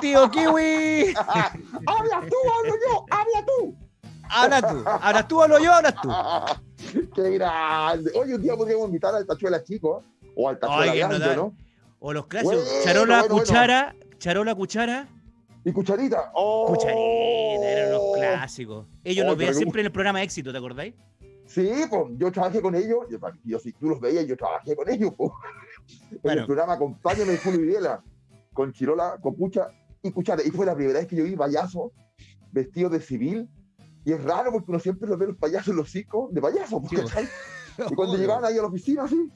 Tío Kiwi. habla tú, hablo yo, habla tú. Habla tú, hablas tú, hablo yo, hablas tú. Qué grande. Oye, un día podríamos invitar al Tachuela Chico o al Tachuela no Grande, ¿no? O los clásicos, Bueno, charola, bueno, bueno. cuchara, charola, cuchara, Y Cucharita. Oh. cucharita, eran los clásicos. Ellos Oh, los veían siempre en el programa Éxito, ¿te acordáis? Sí, pues yo trabajé con ellos. Yo, yo, si tú los veías, yo trabajé con ellos. pues. En el programa Acompáñame de Julio Videla, con Chirola, con Pucha y Cuchara. Y fue la primera vez que yo vi payaso vestido de civil. Y es raro porque uno siempre los ve los payasos en los circos de payaso. Sí. ¿cachai? Y cuando llegaban ahí a la oficina, así,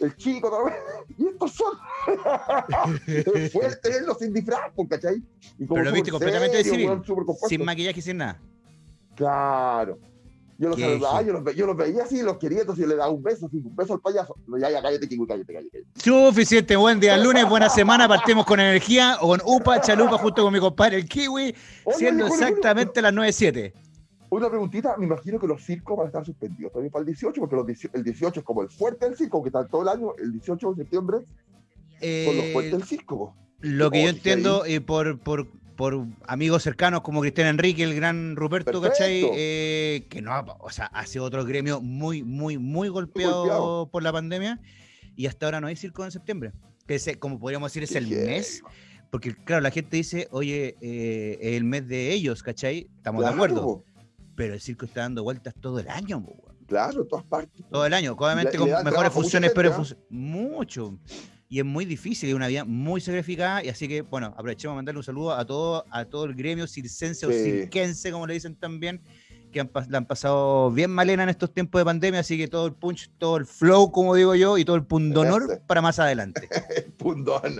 el chico, todo, y estos son. es fuerte verlos sin disfraz, pues, ¿cachai? Y como Pero lo viste completamente de serio, civil, súper compuesto. Sin maquillaje, sin nada. Claro. Yo los saludaba, yo los, ve- yo los veía así, los quería, entonces yo le daba un beso, así, un beso al payaso. Ya, ya, cállate, Kiwi, cállate, cállate. cállate. Suficiente, buen día lunes, buena semana, partimos con energía o con UPA, chalupa junto con mi compadre el Kiwi, Oye, siendo exactamente las 9.07. Una preguntita, me imagino que los circos van a estar suspendidos también para el 18, porque los 18 el 18 es como el fuerte del circo, que está todo el año, el 18 de septiembre son los fuertes Eh, del circo. lo que yo Oh, entiendo eh, por, por, por amigos cercanos como Cristian Enrique, el gran Ruperto, Perfecto. ¿cachai? Eh, que no, o sea, hace otro gremio muy, muy, muy golpeado, golpeado. por la pandemia y hasta ahora no hay circo en septiembre. Que es, como podríamos decir, es el heavy. mes. Porque, claro, la gente dice, oye, eh, es el mes de ellos, ¿cachai? Estamos Claro, de acuerdo. Pero el circo está dando vueltas todo el año, weón. Claro, en todas partes. todo el año, obviamente le con dan mejores funciones, pero func- mucho. Y es muy difícil, es una vida muy sacrificada, y así que, bueno, aprovechemos a mandarle un saludo a todo, a todo el gremio circense o Sí. cirquense, como le dicen también, que han, la han pasado bien malena en estos tiempos de pandemia, así que todo el punch, todo el flow, como digo yo, y todo el pundonor Ese. para más adelante. Pundón.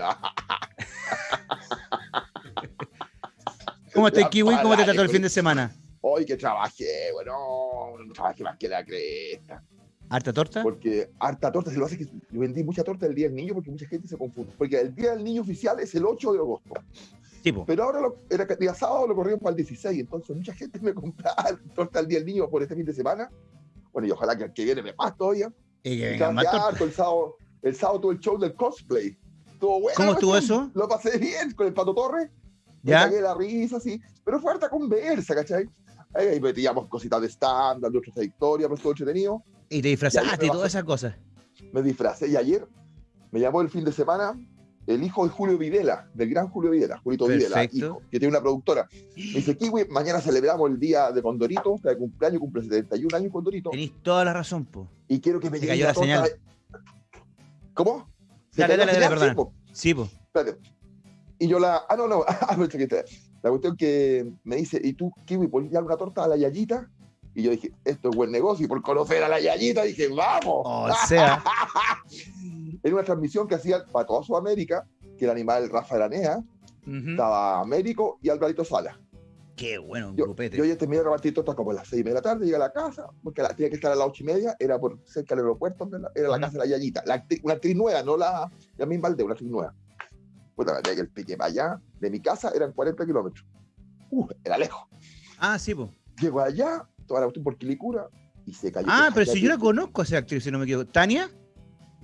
¿Cómo estás, Kiwi? ¿Cómo te trató el fin de semana? Hoy que trabajé, bueno, trabajé más que la cresta. ¿Harta torta? Porque harta torta, se lo hace que yo vendí mucha torta el Día del Niño porque mucha gente se confunde. Porque el Día del Niño oficial es el 8 de agosto. Tipo, Pero ahora lo, era día sábado lo corrieron para el 16. Entonces mucha gente me compraba torta el Día del Niño por este fin de semana. Bueno, y ojalá que el que viene me más todavía. y que Y vengan más harto el sábado, el sábado tuve el show del cosplay. Estuvo bueno. ¿Cómo estuvo eso? Lo pasé bien con el Pato Torres. Me ¿Ya? cagué la risa, sí. Pero fue harta conversa, ¿cachai? Ahí, metíamos cositas de stand-up, de otras trayectorias, pero estuvo entretenido. Y te disfrazaste y todas esas cosas. Me disfracé y ayer me llamó el fin de semana el hijo de Julio Videla, del gran Julio Videla, Julito Videla, hijo, que tiene una productora. Me dice, Kiwi, mañana celebramos el día de Condorito, está de cumpleaños, cumple 71 años Condorito, Tenéis toda la razón, po. y quiero que me llegue la señal. de- ¿Cómo? ¿Se Dale, dale, dale. Sí, po. Sí, po. Y yo la. Ah, no, no. ah, La cuestión que me dice, ¿y tú, Kiwi, ya una torta a la Yayita? Y yo dije, esto es buen negocio. Y por conocer a la Yayita dije, ¡vamos! O sea, Era una transmisión que hacía para toda Sudamérica, que el animal Rafa Aranea, ujú. estaba Américo y Alvarito Sala. qué bueno, un Yo, grupete. yo ya terminé de repartir tortas como a las seis y media de la tarde, llegué a la casa, porque la, tenía que estar a las ocho y media, era por cerca del aeropuerto, la- era la Ujú. casa de la Yayita. La actriz- una actriz nueva, no la, la misma aldea, una actriz nueva. Puta, que el pique para allá, de mi casa eran 40 kilómetros. Uh, era lejos. Ah, sí, po. Llego allá, toda la cuestión por Quilicura, y se cayó. Ah, pero si yo la conozco a esa actriz, si no me equivoco. ¿Tania?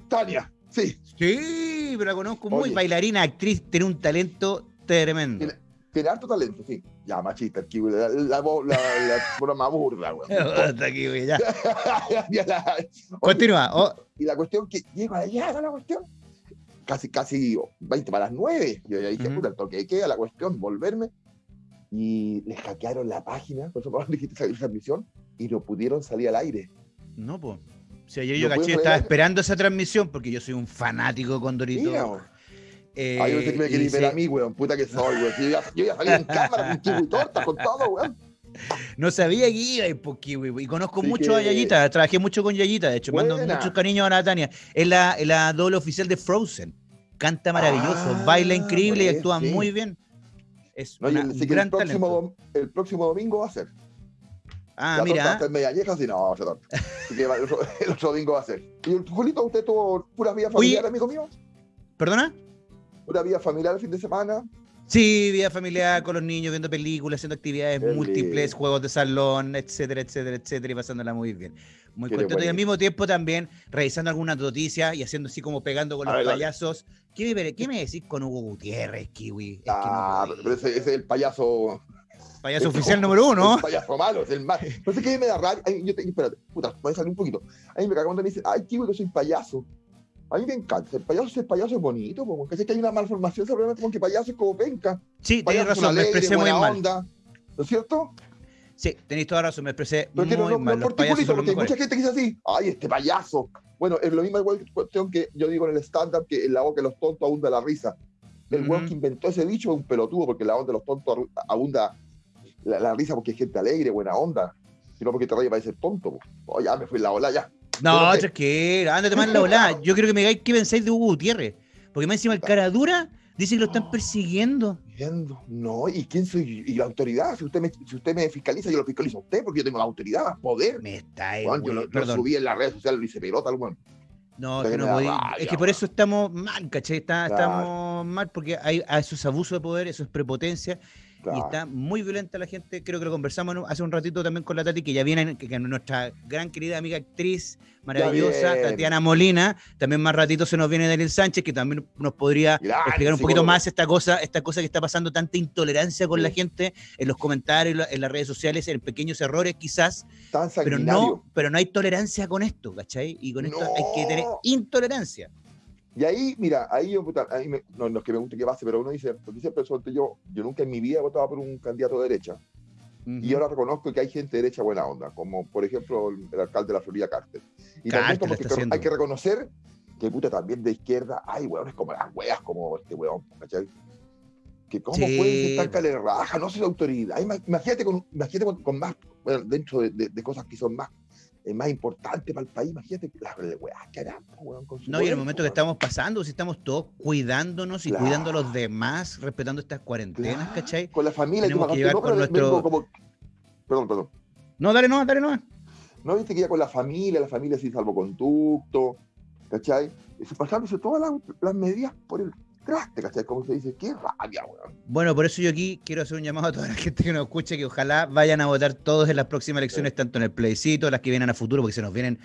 Tania, sí, Sí, pero la conozco muy Oye. bailarina, actriz, tiene un talento tremendo. Tiene- tiene harto talento, sí. Ya, machista, kiwi, la, la, la, la, broma burda. Hasta aquí, güey, ya. Ya la- Oye, Continúa. Oh, Y la cuestión que llego allá, la cuestión, casi, casi 20 para las 9. Yo ya dije, Ujú. puta, el toque de queda, la cuestión, volverme. Y les hackearon la página, por eso me dijiste salir transmisión, y no pudieron salir al aire. no, po. O sea, yo, yo ¿Lo caché, estaba esperando esa transmisión porque yo soy un fanático con Dorito. Mira. Eh, Ay, yo pensé que me y querías ver se- a mí, weón. Puta que soy, weón. Yo ya, yo ya salí en cámara con kiwi torta, con todo, weón. No sabía que iba y por Kiwi. Y conozco Así mucho a Yayita, trabajé mucho con Yayita, de hecho, mando muchos cariños a Natalia. Es la, es la doble oficial de Frozen. Canta maravilloso, Ah, baila increíble y pues, actúa sí. muy bien. Es No, una- el, un sí gran el, próximo, dom- el próximo domingo va a ser. Ah, la torta mira. estar media vieja, si no, torta. Va- el otro, el otro domingo va a ser. ¿Y el Julito, usted tuvo pura vida familiar, Oye. amigo mío? ¿Perdona? ¿Pura vida familiar el fin de semana? Sí, vida familiar con los niños, viendo películas, haciendo actividades Qué múltiples, lindo. juegos de salón, etcétera, etcétera, etcétera, y pasándola muy bien. Muy contento y al mismo tiempo también revisando algunas noticias y haciendo así como pegando con A los ver, payasos. ¿Qué me, qué me decís con Hugo Gutiérrez, Kiwi? Es que no Ah, pero ese, ese es el payaso. Payaso oficial número uno. El payaso malo, es el más. No sé qué me da rabia. Ay, yo te, espérate, puta, voy a salir un poquito. A mí me cago cuando me dicen, ay, kiwi, que soy payaso. A mí me encanta. El payaso, el payaso es bonito, porque sé que hay una malformación, seguramente como que payaso es como penca. Sí, tenéis Payaso es razón, me alegre, expresé muy mal. onda. ¿No es cierto? Sí, tenéis toda razón, me expresé Pero no, muy no, no mal. es Los por payasos son los porque hay mucha gente que dice así, ay, este payaso. Bueno, es lo mismo igual cuestión que yo digo en el stand-up, que en la boca de los tontos abunda la risa. El weón que inventó ese dicho es un pelotudo, porque en la onda de los tontos abunda la, la risa porque es gente alegre, buena onda. Sino porque te rayas para ser tonto. po. Oh, ya me fui en la ola, ya. No, tranquilo, ándate más en la volada. Yo quiero que me digáis qué pensáis de Hugo Gutiérrez. Porque más encima el cara dura dice que lo están persiguiendo. Viendo. No, ¿y quién soy? ¿Y la autoridad? Si usted, me, si usted me fiscaliza, yo lo fiscalizo a usted, porque yo tengo la autoridad, más poder. Me está Weón, yo lo, lo subí en las redes sociales, lo hice pelota, al weón. No, que no me da podí- rabia, Es que por eso estamos mal, ¿cachai? Está- Claro. Estamos mal porque hay, hay esos abusos de poder, eso es prepotencia. Y está muy violenta la gente. Creo que lo conversamos hace un ratito también con la Tati, que ya viene, que, que nuestra gran querida amiga actriz maravillosa. Tatiana Molina. También más ratito se nos viene Daniel Sánchez, que también nos podría Gran explicar un poquito más esta cosa, esta cosa que está pasando, tanta intolerancia con la gente en los comentarios, en la- en las redes sociales, en pequeños errores quizás, Tan pero no, pero no hay tolerancia con esto, ¿cachai? Y con esto hay que tener intolerancia. Y ahí, mira, ahí yo, puta, ahí me- no, no es que me guste que pase, pero uno dice, porque siempre suelto yo, yo nunca en mi vida he votado por un candidato de derecha. Y ahora reconozco que hay gente de derecha buena onda, como por ejemplo el, el alcalde de la Florida, Carter. Y también Carter como lo que hay que reconocer que puta también de izquierda hay hueones como las hueas, como este hueón, ¿cachai? Que cómo Sí, pueden estar cale raja, no sé la autoridad. Ima- Imagínate con, imagínate con, con más, bueno, dentro de, de- de cosas que son más, eh, más importantes para el país, imagínate harán, po, hueón, con su No, y en el poder, momento que estamos pasando, si estamos todos cuidándonos y Claro. cuidando a los demás, respetando estas cuarentenas, Claro, ¿cachai? Con la familia, y Tenemos que llevar no, con nuestro- como- Perdón, perdón. No, dale no, dale no. ¿No viste que ya con la familia, la familia sin salvoconducto, ¿cachai? Y se pasándose todas las, las medidas por el traste, ¿cachai? Como se dice, qué rabia, weón. Bueno, por eso yo aquí quiero hacer un llamado a toda la gente que nos escuche, que ojalá vayan a votar todos en las próximas elecciones, tanto en el plebiscito, las que vienen a futuro, porque se nos vienen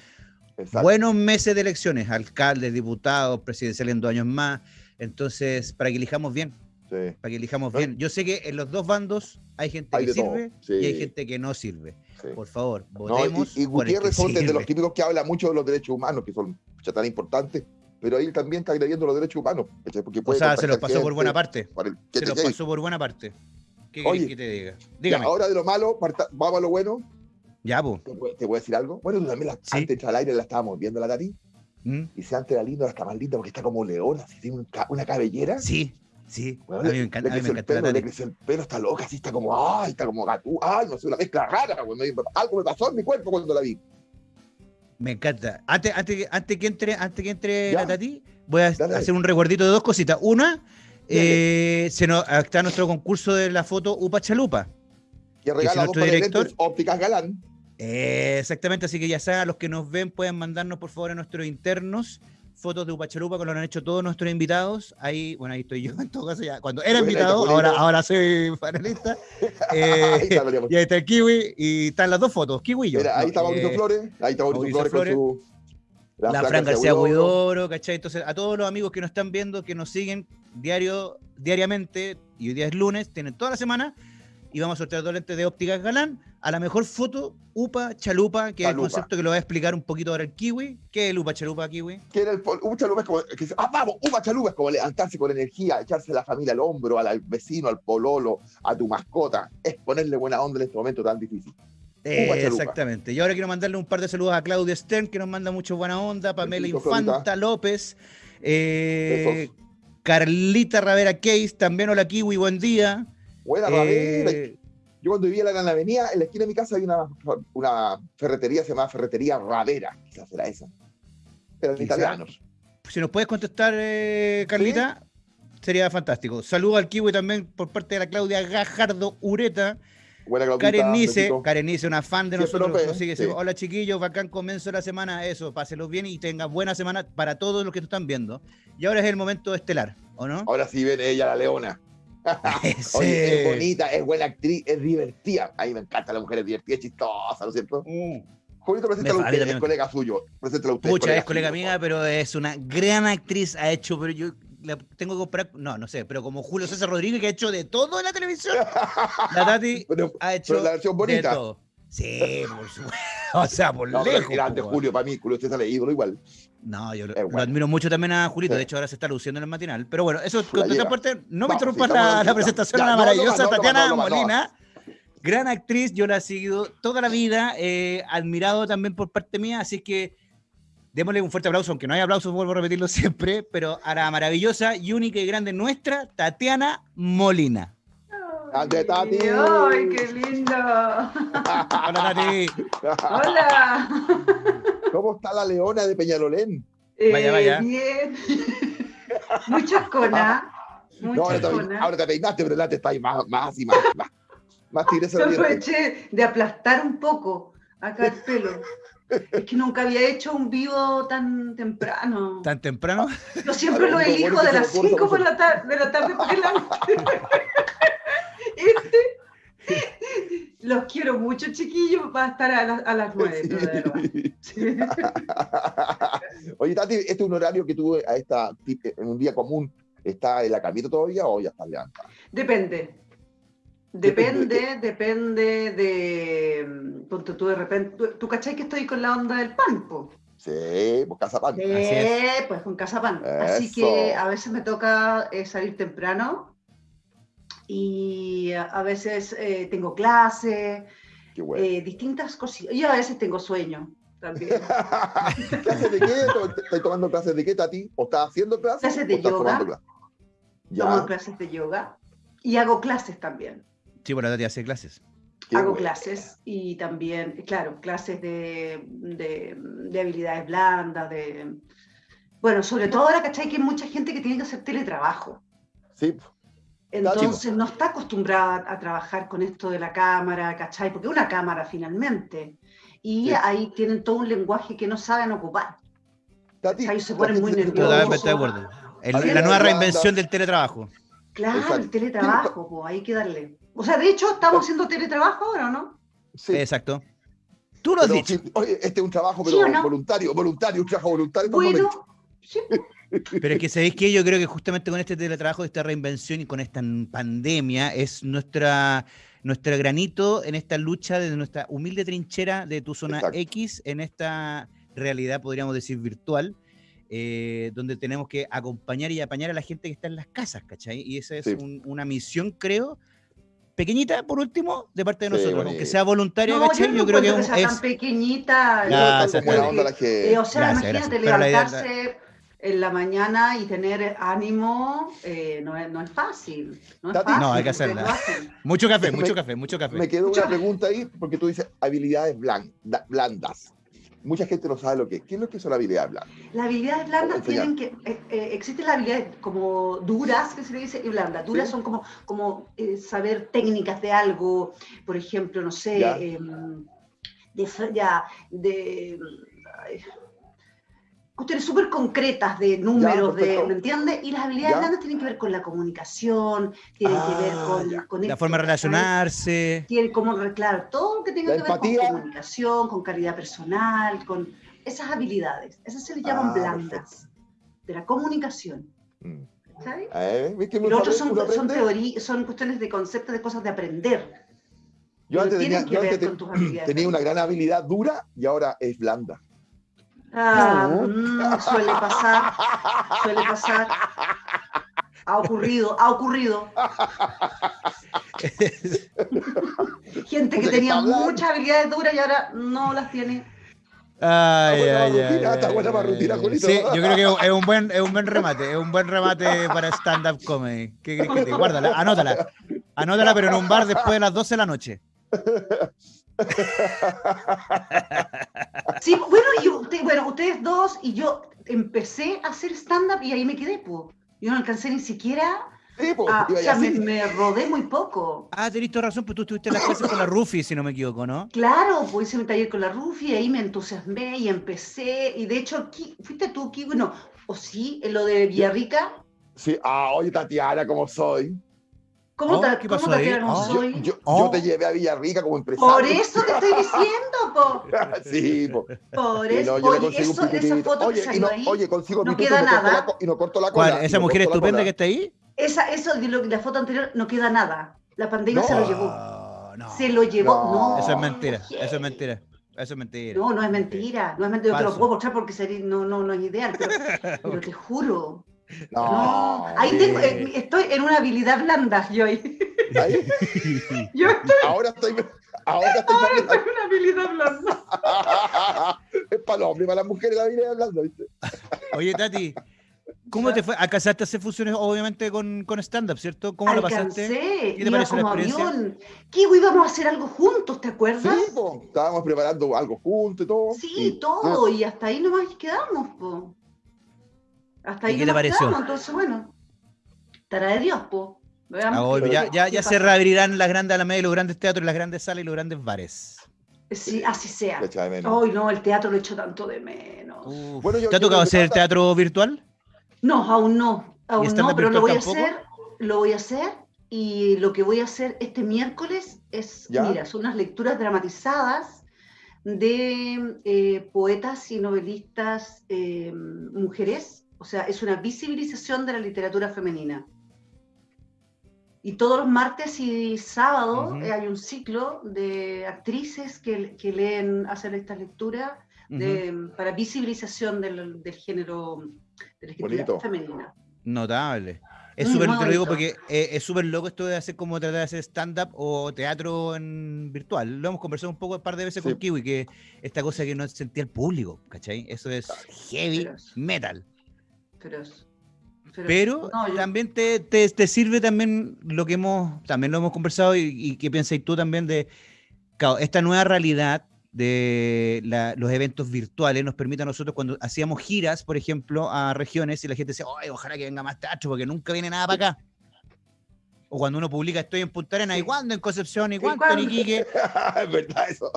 Exacto. buenos meses de elecciones, alcaldes, diputados, presidenciales en dos años más. Entonces, para que elijamos bien, Sí. para que elijamos bien. Yo sé que en los dos bandos hay gente Hay que de sirve sí. y hay gente que no sirve. sí. Por favor, No, votemos. y, y por el que Gutiérrez son sirve. los típicos que habla mucho de los derechos humanos, que son tan importantes, pero él también está agrediendo los derechos humanos. Porque O puede sea, se los pasó por buena parte. el- Se los pasó por buena parte. ¿Qué Oye, que te diga? Ya, Dígame. ahora de lo malo, parta- vamos a lo bueno. Ya, po. ¿Te te puedo decir algo? Bueno, tú también la, Sí. antes de entrar al aire la estábamos viendo la Tati, ¿Mm? y si antes era linda, ahora está más linda porque está como leona, así tiene un una cabellera. Sí, sí. Bueno, a mí me encanta, le a mí me creció el encanta la pelo, le creció el pelo, está loca, así está como, ay, está como gatú, ay, no sé, una mezcla rara, güey. me- Algo me pasó en mi cuerpo cuando la vi. Me encanta. Antes, antes, que- antes que entre, antes que entre Ya. la Tati, voy a Dale. hacer un recuerdito de dos cositas. Una, eh, se nos, está nuestro concurso de la foto Upa Chalupa. Que regala dos director- ópticas galán. Eh, exactamente, así que ya saben, los que nos ven pueden mandarnos por favor a nuestros internos fotos de Upachalupa, como lo han hecho todos nuestros invitados. Ahí, bueno, ahí estoy yo en todo caso ya. Cuando era invitado, ahora, ahora soy panelista. Eh, Ahí está, José. y ahí está el Kiwi y están las dos fotos, Kiwi y yo. Mira, ahí está Mauricio eh, Flores, ahí está Mauricio, Mauricio Flores, con su. la Fran García Huidoro, ¿cachai? Entonces, a todos los amigos que nos están viendo, que nos siguen diario, diariamente, y hoy día es lunes, tienen toda la semana, y vamos a sortear dos lentes de ópticas galán a la mejor foto UPA Chalupa, que es el concepto que lo va a explicar un poquito ahora el Kiwi. ¿Qué es el UPA Chalupa, Kiwi? Que el Uva Chalupa es como. que se- ah, vamos, Uva Chalupa es como levantarse con energía, echarse a la familia al hombro, al, al vecino, al pololo, a tu mascota. Es ponerle buena onda en este momento tan difícil. Eh, exactamente. Y ahora quiero mandarle un par de saludos a Claudia Stern, que nos manda mucho buena onda, Pamela Besito, Infanta Florita. López, eh. Carlita Ravera Case, también hola Kiwi, buen día. Buena, Eh. Yo cuando vivía en la Gran Avenida, en la esquina de mi casa había una, una ferretería, se llamaba Ferretería Ravera. Quizás era esa. Eran Quizá. italianos. si nos puedes contestar, eh, Carlita, sería fantástico. Saludos al Kiwi también por parte de la Claudia Gajardo Ureta. Buena Claudita, Karen Nice. Karen Nice, una fan de nosotros. nos sigue, sí. Hola chiquillos, bacán comienzo de la semana. Eso, pásenlos bien y tengan buena semana para todos los que nos están viendo. Y ahora es el momento estelar, ¿o no? Ahora sí viene ella, la leona. Oye, es bonita, es buena actriz, es divertida. A mí me encanta la mujer, es divertida, es chistosa, ¿no es cierto? Mm. Julito, preséntalo usted, es colega suyo. Preséntalo usted. Pucha, es colega mía, pero es una gran actriz. Ha hecho, pero yo la tengo que comprar, no, no sé, pero como Julio César Rodríguez, que ha hecho de todo en la televisión, la Tati ha hecho la versión bonita. de todo. Sí, por supuesto. O sea, por no, lejos. Grande Julio, para mí, Julio César es ídolo igual. No, yo lo, admiro mucho también a Julito, de hecho ahora se está luciendo en el matinal. Pero bueno, eso es otra parte. No me interrumpas la, la, presentación a la maravillosa Tatiana Molina. Gran actriz, yo la he seguido toda la vida, eh, admirado también por parte mía, así que démosle un fuerte aplauso, aunque no hay aplausos, vuelvo a repetirlo siempre, pero a la maravillosa y única y grande nuestra, Tatiana Molina. ¡Ande, Tati! ¡Ay, qué lindo! Hola, Tati. Hola. ¿Cómo está la leona de Peñalolén? Eh, vaya, vaya. Bien. Muchas conas. No, ahora, te, ahora te peinaste, pero la te está ahí más, más y más. Más, más aproveché de aplastar un poco acá el pelo. Es que nunca había hecho un vivo tan temprano. ¿Tan temprano? Yo siempre lo elijo de las 5 de la tarde para adelante. Este, los quiero mucho, chiquillos, va a estar a, las 9, Oye, Tati, ¿este es un horario que tuve a esta, en un día común? ¿Está en la camita todavía o ya está levantada? Depende. Depende, depende de. Mm, ponte tú de repente. ¿Tú, cachai que estoy con la onda del pan, Sí, pues casa pan. Sí, pues con casa pan. Así que a veces me toca eh, salir temprano y a veces eh, tengo clase, eh, distintas cositas. Y a veces tengo sueño también. ¿Clases de qué? ¿Estás tomando clases de qué, Tati? ¿O estás haciendo clases? Clases de yoga. Tomo clases de yoga y hago clases también. Sí, bueno, Tati hace clases. Hago clases y también, claro, clases de, de, habilidades blandas, de... Bueno, sobre todo ahora, ¿cachai? Que hay mucha gente que tiene que hacer teletrabajo. Sí. Entonces no está acostumbrada a trabajar con esto de la cámara, ¿cachai? Porque es una cámara finalmente. Y ahí tienen todo un lenguaje que no saben ocupar. Tati, se ponen muy nerviosos. la nueva reinvención del teletrabajo. Claro, el teletrabajo, pues hay que darle. O sea, de hecho, estamos haciendo teletrabajo ahora, ¿no? Sí. Exacto. Tú lo has dicho. oye, este es un trabajo pero voluntario, voluntario, un trabajo voluntario. Bueno, sí. Pero es que sabéis que yo creo que justamente con este teletrabajo, esta reinvención y con esta pandemia es nuestra nuestro granito en esta lucha de nuestra humilde trinchera de tu zona X en esta realidad, podríamos decir, virtual, eh, donde tenemos que acompañar y apañar a la gente que está en las casas, ¿cachai? Y esa es una misión, creo, pequeñita, por último, de parte de nosotros, aunque sea voluntaria, no, Yo, no creo que, que sea es... tan pequeñita. o sea, imagínate levantarse en la mañana y tener ánimo eh, no, es, no, es, fácil. No, es fácil, no hay que hacerla. Mucho café, mucho café, mucho café. Me quedó una pregunta ahí, porque tú dices habilidades blandas. Mucha gente no sabe lo que es. ¿Qué es lo que son habilidades blandas? Las habilidades blandas tienen que. Eh, eh, existen las habilidades como duras, que se le dice, y blandas. Duras son como, como saber técnicas de algo, por ejemplo, no sé, em, de, ya, de cuestiones súper concretas de números, de, ¿me entiendes? Y las habilidades blandas tienen que ver con la comunicación, tienen que ver ah, con, la forma de relacionarse. Tienen como, claro, todo lo que tenga que ver con comunicación, con calidad personal, con esas habilidades. Esas se les llaman ah, blandas, de la comunicación. Mm. ¿Sabes? Eh, los otros son, son, son cuestiones de conceptos, de cosas de aprender. Yo antes, tenía, yo antes tenía una gran habilidad dura y ahora es blanda. Ah, mm, suele pasar, suele pasar. Ha ocurrido, ha ocurrido. Gente que tenía muchas habilidades duras y ahora no las tiene. Ay, ay, ay, Sí, yo creo que es un buen, es un buen remate, es un buen remate para stand-up comedy. ¿Qué crees que te? Guárdala, anótala. Anótala, pero en un bar después de las 12 de la noche. Sí, bueno, y bueno, ustedes dos y yo empecé a hacer stand-up y ahí me quedé, pues. Yo no alcancé ni siquiera. Sí, o sea, me, rodé muy poco. Ah, tenés toda razón, pues tú estuviste en las clases con la Rufi, si no me equivoco, ¿no? Claro, pues hice un taller con la Rufi, ahí me entusiasmé y empecé. Y de hecho, fuiste tú, aquí, bueno, o sí, en lo de Villarrica. Sí, ah, oye, Tatiana, ¿cómo soy? ¿Cómo, te, ¿qué pasó ahí? Oh, yo, yo, oh. te llevé a Villarrica como empresario. Por eso te estoy diciendo, po. sí, po. Por eso, no, oye, eso, esa foto oye, que no, ahí, oye, consigo no queda nada. y no corto la cola. ¿Cuál? ¿Esa mujer estupenda que está ahí? Esa, eso, la foto anterior, no queda nada. La pandemia se lo llevó. No, se lo llevó, no. Eso es mentira, eso es mentira. Eso es mentira. No, no es mentira. No es mentira. Yo te lo puedo mostrar porque sería, no, no, no es ideal, pero, pero te juro, no, ahí tengo, eh, estoy en una habilidad blanda, yo ahí. yo estoy. Ahora estoy. Ahora estoy, ahora estoy en una habilidad blanda. es para los hombres, para las mujeres la habilidad blanda, ¿viste? Oye, Tati. ¿Cómo te fue? ¿Alcanzaste a hacer funciones, obviamente, con, con stand-up, ¿cierto? ¿Cómo lo pasaste? ¿Qué te pareció la experiencia? Avión. Kiwi, íbamos a hacer algo juntos, ¿te acuerdas? Sí, po. estábamos preparando algo juntos y todo. Sí, todo, y hasta ahí nomás quedamos, po. Hasta ahí ¿Y qué te pareció? entonces, bueno, estará de Dios, po. Ah, ya, ya, ya se reabrirán las grandes alamedas y los grandes teatros, las grandes salas y los grandes bares. Sí, así sea. Hoy no, el teatro lo echo tanto de menos. Bueno, yo, ¿Te ha tocado hacer el teatro virtual? No, aún no. Aún no, pero lo voy a hacer. Lo voy a hacer y lo que voy a hacer este miércoles es, mira, son unas lecturas dramatizadas de eh, poetas y novelistas eh, mujeres o sea, es una visibilización de la literatura femenina. Y todos los martes y sábados hay un ciclo de actrices que, leen, hacen esta lectura para visibilización del, género de la escritura femenina. Notable. Es súper, te lo digo porque eh, es súper loco esto de hacer como tratar de hacer stand-up o teatro en virtual. Lo hemos conversado un poco un par de veces con Kiwi, que esta cosa que no sentía el público, ¿cachai? Eso es heavy metal. Pero, también te, te, sirve también lo que hemos, también lo hemos conversado y, y que pensáis tú también de, esta nueva realidad de los eventos virtuales nos permite a nosotros cuando hacíamos giras, por ejemplo, a regiones y la gente decía, ojalá que venga más teatro porque nunca viene nada para acá. O cuando uno publica estoy en Punta Arenas, ¿y cuándo en Concepción? ¿Y cuándo en Iquique? es verdad eso.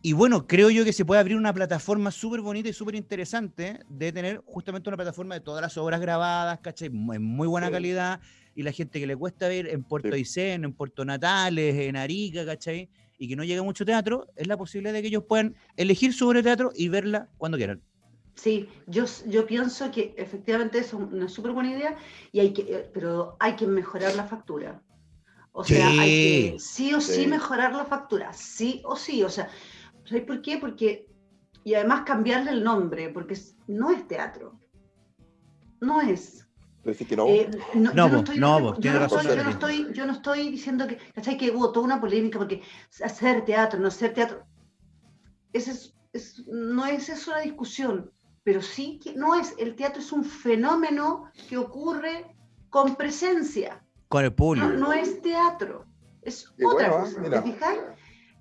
Y bueno, creo yo que se puede abrir una plataforma súper bonita y súper interesante de tener justamente una plataforma de todas las obras grabadas, ¿cachai? En muy buena calidad. Y la gente que le cuesta ver en Puerto Aysén, en Puerto Natales, en Arica, ¿cachai? Y que no llega mucho teatro, es la posibilidad de que ellos puedan elegir su obra de teatro y verla cuando quieran. Sí, yo, yo pienso que efectivamente es una súper buena idea, y hay que, eh, pero hay que mejorar la factura. O sea, hay que sí o sí mejorar la factura, sí o sí. O sea, ¿Sabes por qué? Porque, y además cambiarle el nombre, porque no es teatro. No es. Que no? Eh, no, no, no, no, yo, no estoy, yo, no estoy, yo no estoy diciendo que, ¿cachai? Que hubo toda una polémica porque hacer teatro, no hacer teatro, ese es, es, no es eso la discusión, pero sí que no es, el teatro es un fenómeno que ocurre con presencia. Con el público. No, es teatro, es otra cosa, ¿te fijáis?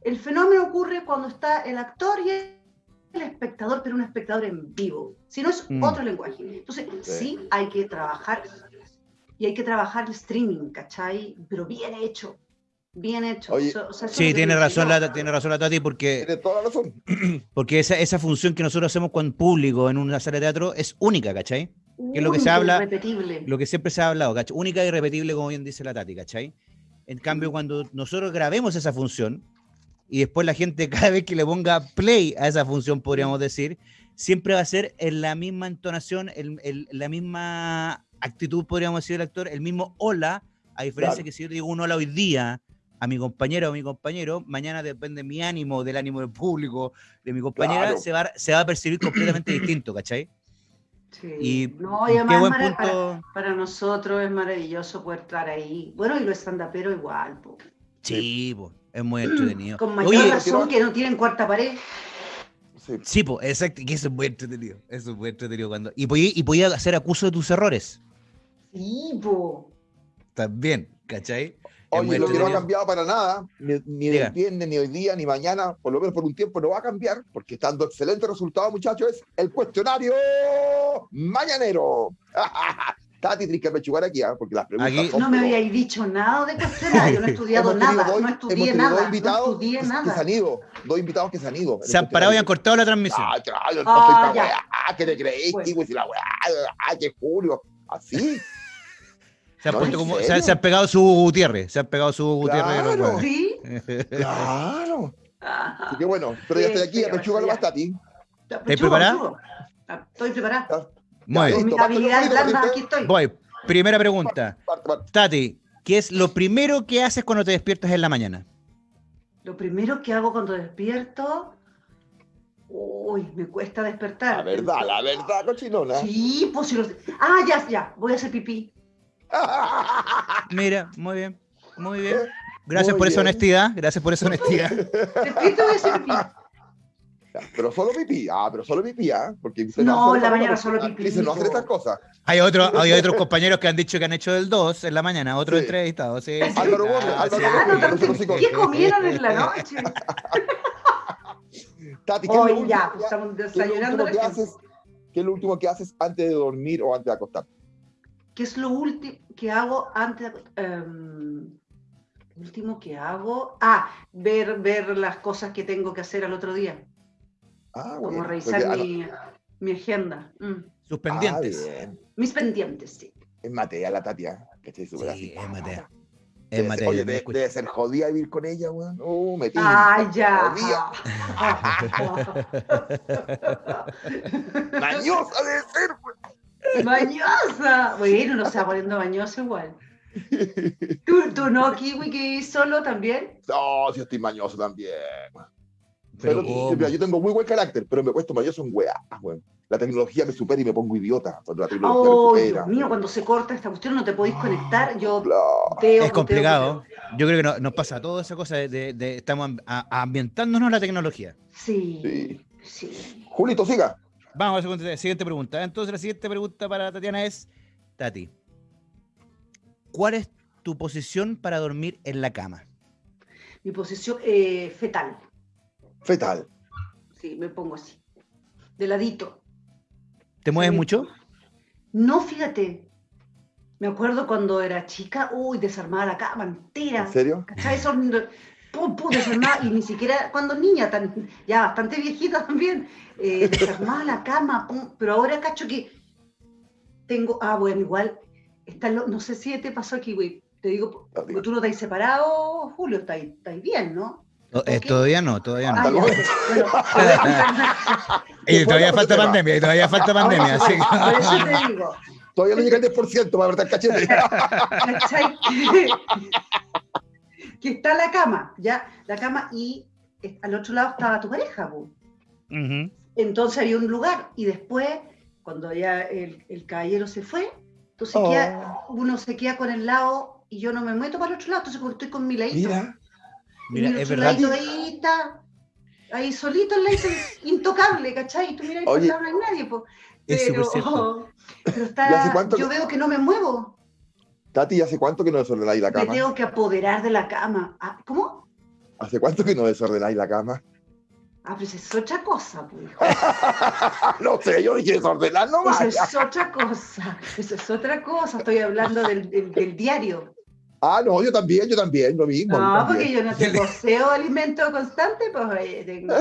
El fenómeno ocurre cuando está el actor y el espectador, pero un espectador en vivo. Si no es mm. otro lenguaje. Entonces, sí. hay que trabajar y hay que trabajar el streaming, ¿cachai? Pero bien hecho. Bien hecho. sí, tiene razón, la, tiene razón la Tati, porque. Tiene toda la razón. Porque esa, esa función que nosotros hacemos con público en una sala de teatro es única, ¿cachai? Que es lo que se habla. Irrepetible. Lo que siempre se ha hablado, ¿cachai? Única y irrepetible, como bien dice la Tati, ¿cachai? En cambio, cuando nosotros grabemos esa función, y después la gente cada vez que le ponga play a esa función, podríamos decir, siempre va a ser en la misma entonación, el, la misma actitud, podríamos decir, el actor, el mismo hola, a diferencia que si yo digo un hola hoy día a mi compañero o mi compañero, mañana depende de mi ánimo, del ánimo del público, de mi compañera, se, va, se va a percibir completamente distinto, ¿cachai? Sí. Y, no, y además para, para, nosotros es maravilloso poder estar ahí. Bueno, y lo pero igual. Po. Sí, pues. Es muy entretenido. Con mayor razón que no tienen cuarta pared. Sí, pues, exacto, que eso es muy entretenido. Eso es muy entretenido cuando. Y podía, y podía hacer acuso de tus errores. Sí, po. También, ¿cachai? Oye, lo que no ha cambiado para nada, ni, ni el viernes, ni hoy día, ni mañana, por lo menos por un tiempo no va a cambiar, porque está dando excelente resultado, muchachos, es el cuestionario mañanero. Tati, tienes que pechugar aquí, ¿eh? porque las preguntas aquí, No me habíais dicho nada de cuestionario, no he estudiado nada, no estudié nada, dos invitados no estudié nada. Que se han ido, dos invitados que se han ido. Se han parado y han cortado la transmisión. Ah, claro, no ah, estoy ¿qué te creéis, bueno. y la weá? Ah, que Julio, así. Se, ha como, se, ha pegado su Gutiérrez. Se ha pegado su Gutiérrez. Claro. ¿Sí? claro. Así que bueno, pero ya estoy aquí, apechúgalo más, Tati. ¿Estás preparado? Estoy preparado. Muy bien. Voy. Primera pregunta. Tati, ¿qué es lo primero que haces cuando te despiertas en la mañana? Lo primero que hago cuando despierto. Uy, me cuesta despertar. La verdad, la verdad, cochinona. Sí, pues si lo... Ah, ya, ya, voy a hacer pipí. Mira, muy bien, muy bien. Gracias por esa honestidad, gracias por esa honestidad. Despierto voy a hacer pipí. Pero solo pipí, ah, pero solo pipí, ¿ah? Porque no, en la mañana solo pipí. Dice, no hacer estas cosas. Hay, otro, hay otros compañeros que han dicho que han hecho del 2 en la mañana, otro sí. entrevistado. Sí, sí, Álvaro Gómez, Álvaro Gómez. ¿Qué comieron en la noche? Tati, ¿qué, Hoy ya, pues estamos desayunando. ¿qué, haces, ¿Qué es lo último que haces antes de dormir o antes de acostarte? ¿Qué es lo último que hago antes de um, último que hago? Ah, ver, ver las cosas que tengo que hacer al otro día. Ah, Como revisar mi, mi, agenda. Mm. Sus pendientes. Ah, Mis pendientes, sí. Es Matea la Tatia, que estoy súper sí, Es Matea. Es debe, Matea, ser, oye, debe, debe, ser jodida vivir con ella, weón. Uh, metí. Ah, ya. Mañosa debe ser, weón. Mañosa. Bueno, no se va poniendo mañoso igual. ¿Tú, ¿Tú, no, Kiwi, que solo también? No, sí estoy mañoso también. Pero, mira, yo tengo muy buen carácter, pero me cuesta mañoso en weá, weón. La tecnología me supera y me pongo idiota cuando la tecnología oh, me supera. Dios mío, cuando se corta esta cuestión no te podéis conectar. Yo veo, es complicado. Yo creo que no, nos pasa toda esa cosa de, de, estamos ambientándonos la tecnología. Sí, sí. sí. Julito, siga. Vamos a la siguiente pregunta. Entonces, la siguiente pregunta para Tatiana es: Tati, ¿cuál es tu posición para dormir en la cama? Mi posición eh, fetal. Fetal. Sí, me pongo así. De ladito. ¿Te mueves mucho? No, fíjate. Me acuerdo cuando era chica, uy, desarmaba la cama entera. ¿En serio? ¿Cachai? pum, pum, desarmaba, y ni siquiera cuando niña, tan, ya bastante viejita también, eh, desarmaba la cama, pum, pero ahora cacho que tengo, ah, bueno, igual, está no sé si te pasó aquí, güey, te digo, tú no te has separado, Julio, estáis bien, ¿no? Eh, todavía no, todavía no. y todavía falta pandemia, y todavía falta pandemia. Así. Por eso te digo. Todavía no llega el 10% para verdad cachete. que está la cama, ya, la cama, y al otro lado estaba tu pareja. Entonces había un lugar, y después, cuando ya el, el caballero se fue, entonces oh. uno se queda con el lado y yo no me meto para el otro lado, entonces estoy con mi ladito. Mira. Mira, es verdad. Ahí está, ahí solito el leito intocable, ¿cachai? Y tú miras y no hay nadie, pues. Pero, oh, pero está, yo veo que no me muevo. Tati, ¿hace cuánto que no desordenáis la cama? Me tengo que apoderar de la cama. Ah, ¿Cómo? ¿Hace cuánto que no desordenáis la cama? Ah, pues es otra cosa, pues. no sé, yo dije desordenar nomás. Eso es otra cosa. Eso es otra cosa. Estoy hablando del, del, del diario. Ah, no, yo también, yo también, lo mismo. No, porque yo no te poseo alimento constante, pues tengo,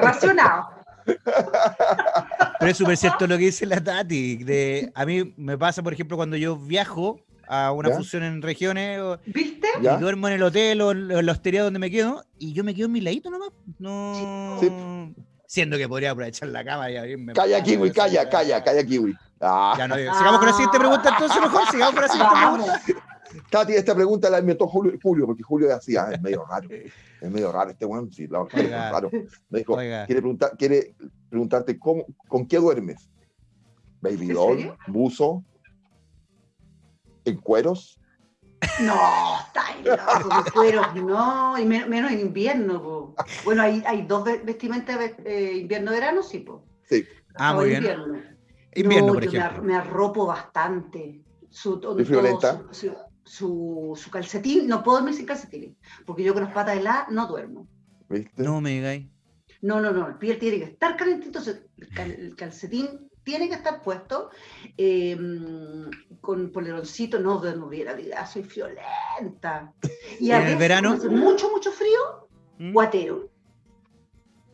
racionado. Pero es súper cierto lo que dice la Tati. De, a mí me pasa, por ejemplo, cuando yo viajo a una función en regiones. ¿Viste? Y duermo en el hotel o en la hostería donde me quedo y yo me quedo en mi ladito nomás. No. Sí. Siendo que podría aprovechar la cama y abrirme. Calla, Kiwi, calla, calla, calla, Kiwi. Ah. Ya no, sigamos con la siguiente pregunta, entonces, mejor. Sigamos con la siguiente pregunta. Tati, esta pregunta la inventó Julio, Julio porque Julio decía, es medio raro, es medio raro este weón, sí, la es raro. Me dijo, quiere, preguntar, quiere preguntarte cómo, con qué duermes. Baby doll, buzo, en cueros. No, está loco, en cueros, no, y menos en invierno. Po. Bueno, hay, hay dos vestimentas, eh, invierno-verano, sí, po. Sí. Ah, muy invierno. bien. Invierno, no, por yo ejemplo. Me, me, arropo bastante. Su, todo, su, su, su, su, calcetín, no puedo dormir sin calcetín, porque yo con las patas heladas no duermo. ¿Viste? No me digáis. No, no, no, el piel tiene que estar caliente, entonces el, calcetín tiene que estar puesto eh, con poleroncito, no duermo bien, la vida, soy friolenta. Y a ¿En el verano? mucho, mucho frío, ¿Mm? guatero.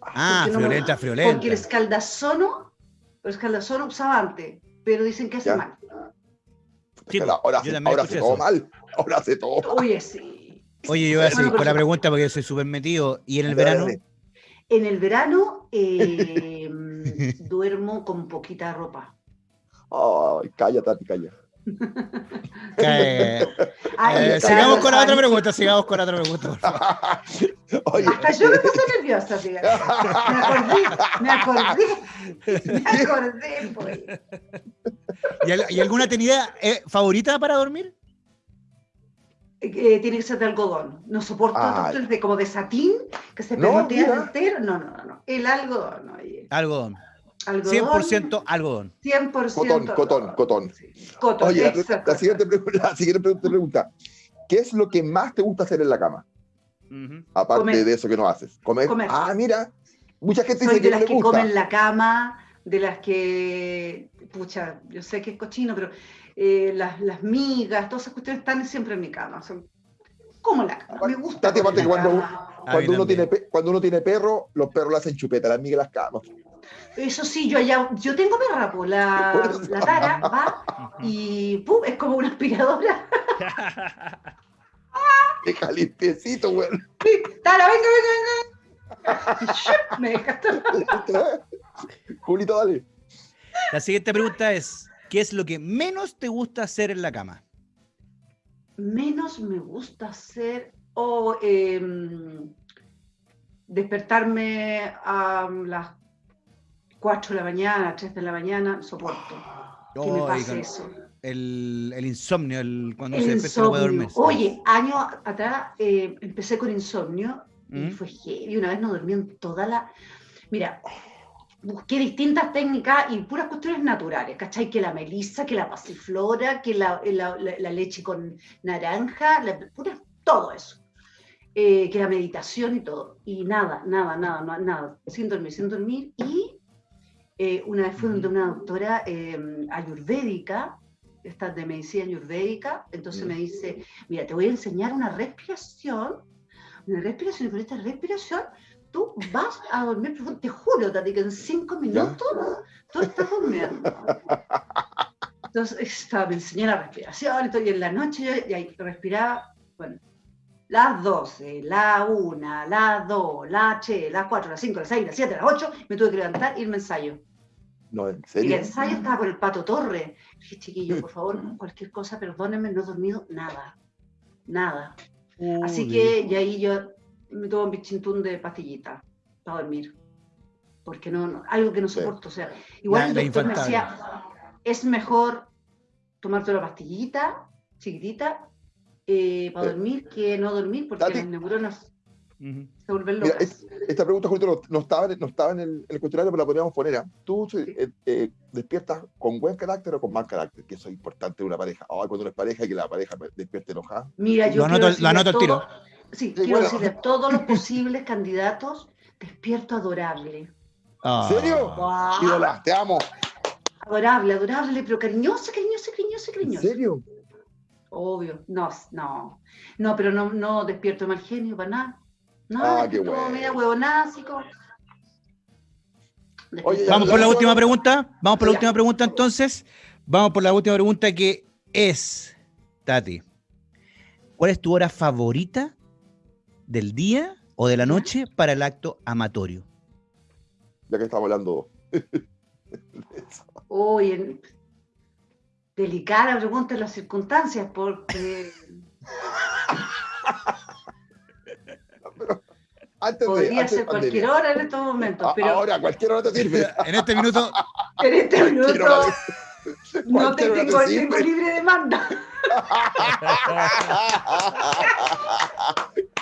Ah, friolenta, no, friolenta. Porque el escaldazono, el escaldazono usaba antes, pero dicen que hace ¿Ya? mal. Ahora, yo hace, ahora hace todo mal. Ahora hace todo mal. Oye, sí. Oye, yo voy a seguir con la pregunta porque yo soy súper metido. ¿Y en el verano? En el verano eh, duermo con poquita ropa. Ay, calla, Tati, Eh, sigamos con la otra pregunta, sigamos con la otra pregunta. Oye, Hasta yo me puse nerviosa, fíjate. Me acordé, me acordé, me acordé, pues. ¿Y, alguna tenida eh, favorita para dormir? Eh, tiene que ser de algodón. No soporto de, como de satín que se pegotea entero. No, no, no. El algodón. Oye. Algodón. Algodón, 100% algodón. 100% cotón, cotón, cotón. cotón Oye, la, siguiente, la, siguiente, pregunta. ¿Qué es lo que más te gusta hacer en la cama? Aparte de eso que no haces. ¿Comer? Ah, mira. Mucha gente Soy dice de que las no que comen la cama, de las que, pucha, yo sé que es cochino, pero eh, las, las, migas, todas esas cuestiones están siempre en mi cama. Son como la cama. Me gusta. cuando, cuando, uno tiene, cuando uno tiene perro, los perros le hacen chupeta, las migas las camas. Eso sí, yo allá, yo tengo perra, pues la, la tara va y ¡pum! es como una aspiradora. Deja limpiecito, güey. Tara, venga, venga, venga. Me dejaste. Julito, dale. La siguiente pregunta es: ¿Qué es lo que menos te gusta hacer en la cama? Menos me gusta hacer. O em, despertarme a las 4 de la mañana, 3 de la mañana, soporto. ¿Qué me pasa eso? El, el, insomnio, el, cuando se despierta no puede dormir. Oye, años atrás eh, empecé con insomnio y ¿Mm? fue heavy. Una vez no dormí en toda la. Mira, busqué distintas técnicas y puras cuestiones naturales, ¿cachai? Que la melisa, que la pasiflora, que la, la, la, leche con naranja, pura, todo eso. Eh, que la meditación y todo. Y nada, nada, nada, nada, sin dormir, sin dormir. Y eh, una vez fui de una doctora em, ayurvédica, esta de medicina ayurvédica, entonces me dice, mira, te voy a enseñar una respiración, una respiración, y con esta respiración tú vas a dormir Te juro, Tati, que en cinco minutos tú estás durmiendo. Entonces, estaba, me enseñó la respiración, y en la noche yo y respiraba, bueno, las 12, la 1, la 2, la 3, las 4, las 5, las 6, las 7, las 8, me tuve que levantar y irme ensayo. No, en serio. Y el ensayo estaba por el Pato Torre. Dije, chiquillo, por favor, cualquier cosa, perdónenme, no he dormido nada. Nada. Así que, y ahí yo me tomo un bichintún de pastillita para dormir. Porque no, algo que no soporto. O sea, igual el doctor me decía, es mejor tomarte una pastillita chiquitita eh, para dormir que no dormir, porque las neuronas se vuelven locas. esta pregunta, Julio, no, estaba, no estaba en el, el cuestionario, pero la podríamos poner. ¿eh? ¿Tú eh, eh, despiertas con buen carácter o con mal carácter? Que eso es importante de una pareja. Ay, cuando uno es pareja y que la pareja despierte enojada. Mira, yo lo anoto, lo anoto el tiro. Sí, quiero decirle a todos los posibles candidatos, despierto adorable. ¿En serio? Wow. te amo. Adorable, adorable, pero cariñoso, cariñoso, cariñoso, cariñoso. ¿En serio? Obvio, no, no. No, pero no, no despierto mal genio para nada. No, ah, qué bueno. Mira, huevonásico. Vamos por la última pregunta. Vamos por la última pregunta entonces. Vamos por la última pregunta que es, Tati, ¿cuál es tu hora favorita del día o de la noche para el acto amatorio? Ya que estamos hablando. Oye, delicada pregunta en las circunstancias, porque. Podría ser cualquier hora en estos momentos. Pero... Ahora, cualquier hora te sirve. en este minuto. en este minuto. no te tengo, tengo libre demanda.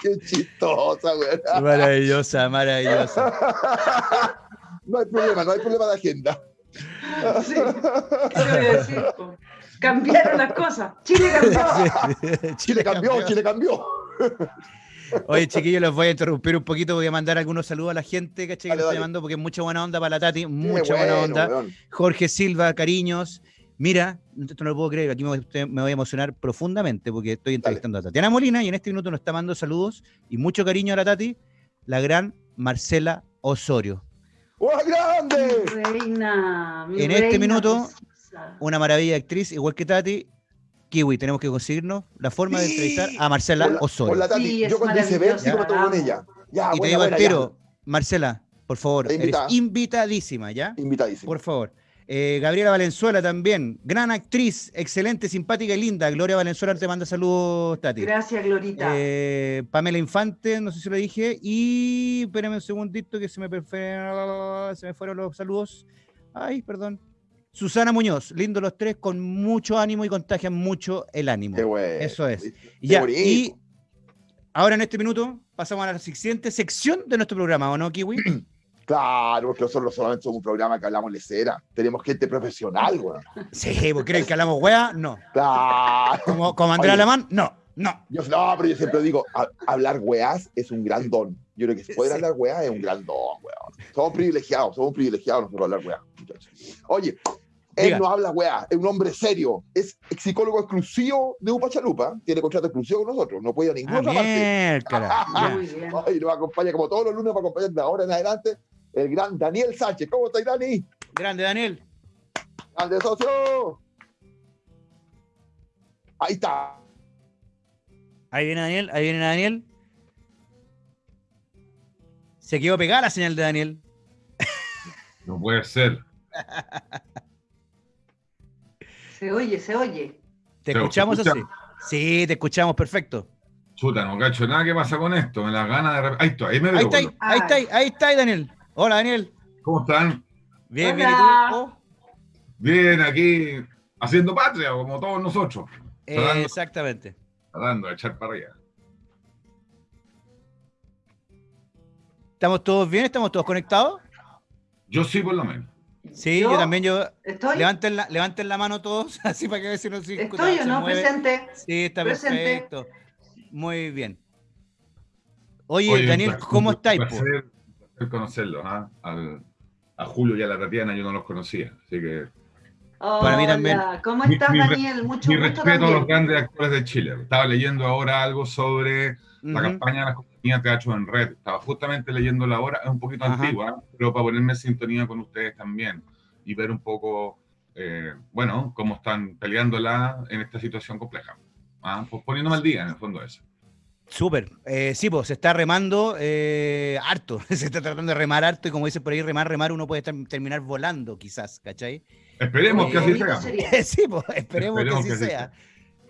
Qué chistosa, güey. Maravillosa, maravillosa. No hay problema, no hay problema de agenda. Sí, ¿qué voy a decir? Cambiaron las cosas. Chile cambió. Chile cambió, Chile cambió. Oye, chiquillos, los voy a interrumpir un poquito. Voy a mandar algunos saludos a la gente, ¿cachai? Que estoy llamando porque es mucha buena onda para la Tati. Mucha buena onda. Jorge Silva, cariños. Mira, esto no lo puedo creer, aquí me, voy a emocionar profundamente porque estoy entrevistando a Tatiana Molina y en este minuto nos está mandando saludos y mucho cariño a la Tati, la gran Marcela Osorio. ¡Oh, grande! Reina, en este minuto, una maravilla actriz, igual que Tati, Kiwi, tenemos que conseguirnos la forma de entrevistar a Marcela Osorio. yo cuando hice ver, sigo con ella. Ya, y te digo al tiro, Marcela, por favor, eres invitadísima, ¿ya? Invitadísima. Por favor. Eh, Gabriela Valenzuela también, gran actriz, excelente, simpática y linda. Gloria Valenzuela te manda saludos, Tati. Gracias, Glorita. Eh, Pamela Infante, no sé si lo dije. Y espérame un segundito que se me, se me fueron los saludos. Ay, perdón. Susana Muñoz, lindo los tres, con mucho ánimo y contagian mucho el ánimo. Qué bueno. Eso es. ya, y ahora en este minuto pasamos a la siguiente sección de nuestro programa, ¿o no, Kiwi? Claro, porque nosotros solamente somos un programa que hablamos lecera. Tenemos gente profesional, güey. Sí, ¿vos creen que hablamos weá? No. Claro. Como, como Andrea Alemán, no. No. Yo, no, pero yo siempre digo, hablar weás es un gran don. Yo creo que poder hablar weá es un gran don, weón. Somos privilegiados, somos privilegiados nosotros hablar weá, muchachos. Oye, él no habla weá, es un hombre serio, es psicólogo exclusivo de Upa Chalupa, tiene contrato exclusivo con nosotros, no puede ir a ninguna ah, parte. y nos acompaña como todos los lunes para acompañar de ahora en adelante el gran Daniel Sánchez. ¿Cómo estás, Dani? Grande, Daniel. Grande, socio. Ahí está. Ahí viene Daniel, ahí viene Daniel. Se quedó pegada la señal de Daniel. No puede ser. Se oye, se oye. ¿Te escuchamos así? Sí, te escuchamos perfecto. Chuta, no cacho nada ¿Qué pasa con esto. Me da ganas de. Ahí está, ahí me veo. Ahí está, ahí, está, ahí está, Daniel. Hola, Daniel. ¿Cómo están? Bien, bien, ¿y tú? Bien, aquí haciendo patria, como todos nosotros. exactamente. Tratando de echar para arriba. ¿Estamos todos bien? ¿Estamos todos conectados? Yo sí, por lo menos. Sí, yo, también. Yo, Levanten, la, levanten la mano todos, así para que vean si no se ¿Estoy o no? Presente. Sí, está perfecto. Muy bien. Oye, Daniel, ¿cómo estáis? Conocerlos, ¿ah? a Julio y a la Tatiana yo no los conocía, así que... Para mí también. ¿Cómo estás, Daniel? Mucho mi respeto a los grandes actores de Chile. Estaba leyendo ahora algo sobre la campaña de la compañía Teatro en Red. Estaba justamente leyendo la hora, es un poquito antigua, pero para ponerme en sintonía con ustedes también y ver un poco, eh, bueno, cómo están peleándola en esta situación compleja. ¿ah? Pues poniéndome al día, en el fondo, eso. Súper. Eh, sí, pues se está remando eh, harto. se está tratando de remar harto y como dice por ahí, remar, remar, uno puede terminar volando quizás, ¿cachai? Esperemos que así eh, sea. sí, pues esperemos, que así sea.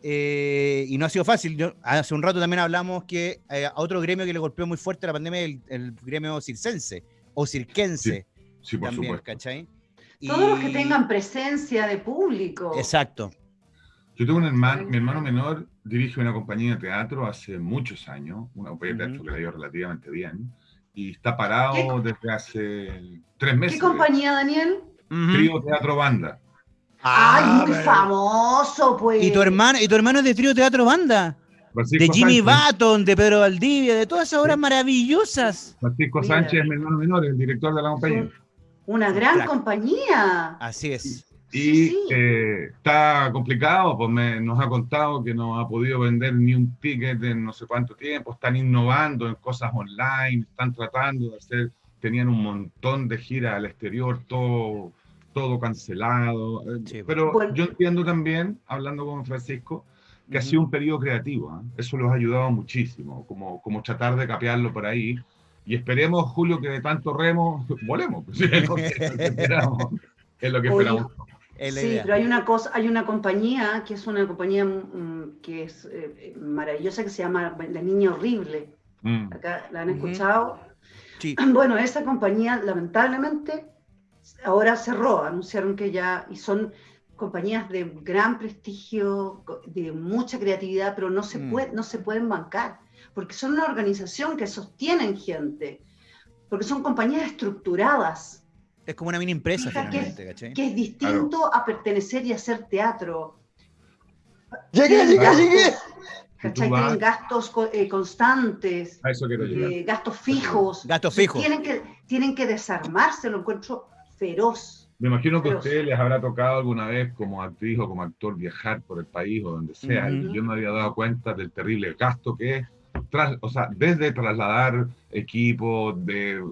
Eh, y no ha sido fácil. Yo, hace un rato también hablamos que a otro gremio que le golpeó muy fuerte la pandemia es el, gremio circense o cirquense. Sí, por supuesto. ¿cachai? Todos los que tengan presencia de público. Exacto. Yo tengo un hermano, mi hermano menor dirige una compañía de teatro hace muchos años, una compañía de teatro que le ha ido relativamente bien, y está parado desde hace tres meses. ¿Qué compañía, Daniel? Trío Teatro Banda. ¡Ay, muy famoso, pues! ¿Y tu, hermano, ¿Y tu hermano es de Trío Teatro Banda? de Jimmy Button, de Pedro Valdivia, de todas esas obras maravillosas. Francisco Sánchez es mi hermano menor, el director de la compañía. Una gran compañía. Así es. Y eh, está complicado, pues nos ha contado que no ha podido vender ni un ticket en no sé cuánto tiempo, están innovando en cosas online, están tratando de hacer, tenían un montón de giras al exterior, todo, todo cancelado. Eh, pero yo entiendo también, hablando con Francisco, que ha sido un periodo creativo, ¿ah? eso los ha ayudado muchísimo, como, como tratar de capearlo por ahí. Y esperemos, Julio, que de tanto remo, volemos. Pues, es lo que esperamos. Es lo que esperamos sí, pero hay una cosa, hay una compañía que es una compañía mm, que es eh, maravillosa que se llama La Niña Horrible. Mm. Acá la han escuchado. Sí. Bueno, esa compañía lamentablemente ahora cerró, anunciaron que ya, y son compañías de gran prestigio, de mucha creatividad, pero no se, mm. puede, no se pueden bancar, porque son una organización que sostienen gente, porque son compañías estructuradas es como una mini empresa, finalmente, que es, Que es distinto a pertenecer y hacer teatro. Llegué, llegué, llegué. ¿Cachai? Tienen gastos eh, constantes, eh, gastos fijos. Gastos fijos. Tienen que, tienen que desarmarse, lo encuentro feroz. Me imagino que a ustedes les habrá tocado alguna vez como actriz o como actor viajar por el país o donde sea. Yo me había dado cuenta del terrible gasto que es o sea, desde trasladar equipo, de,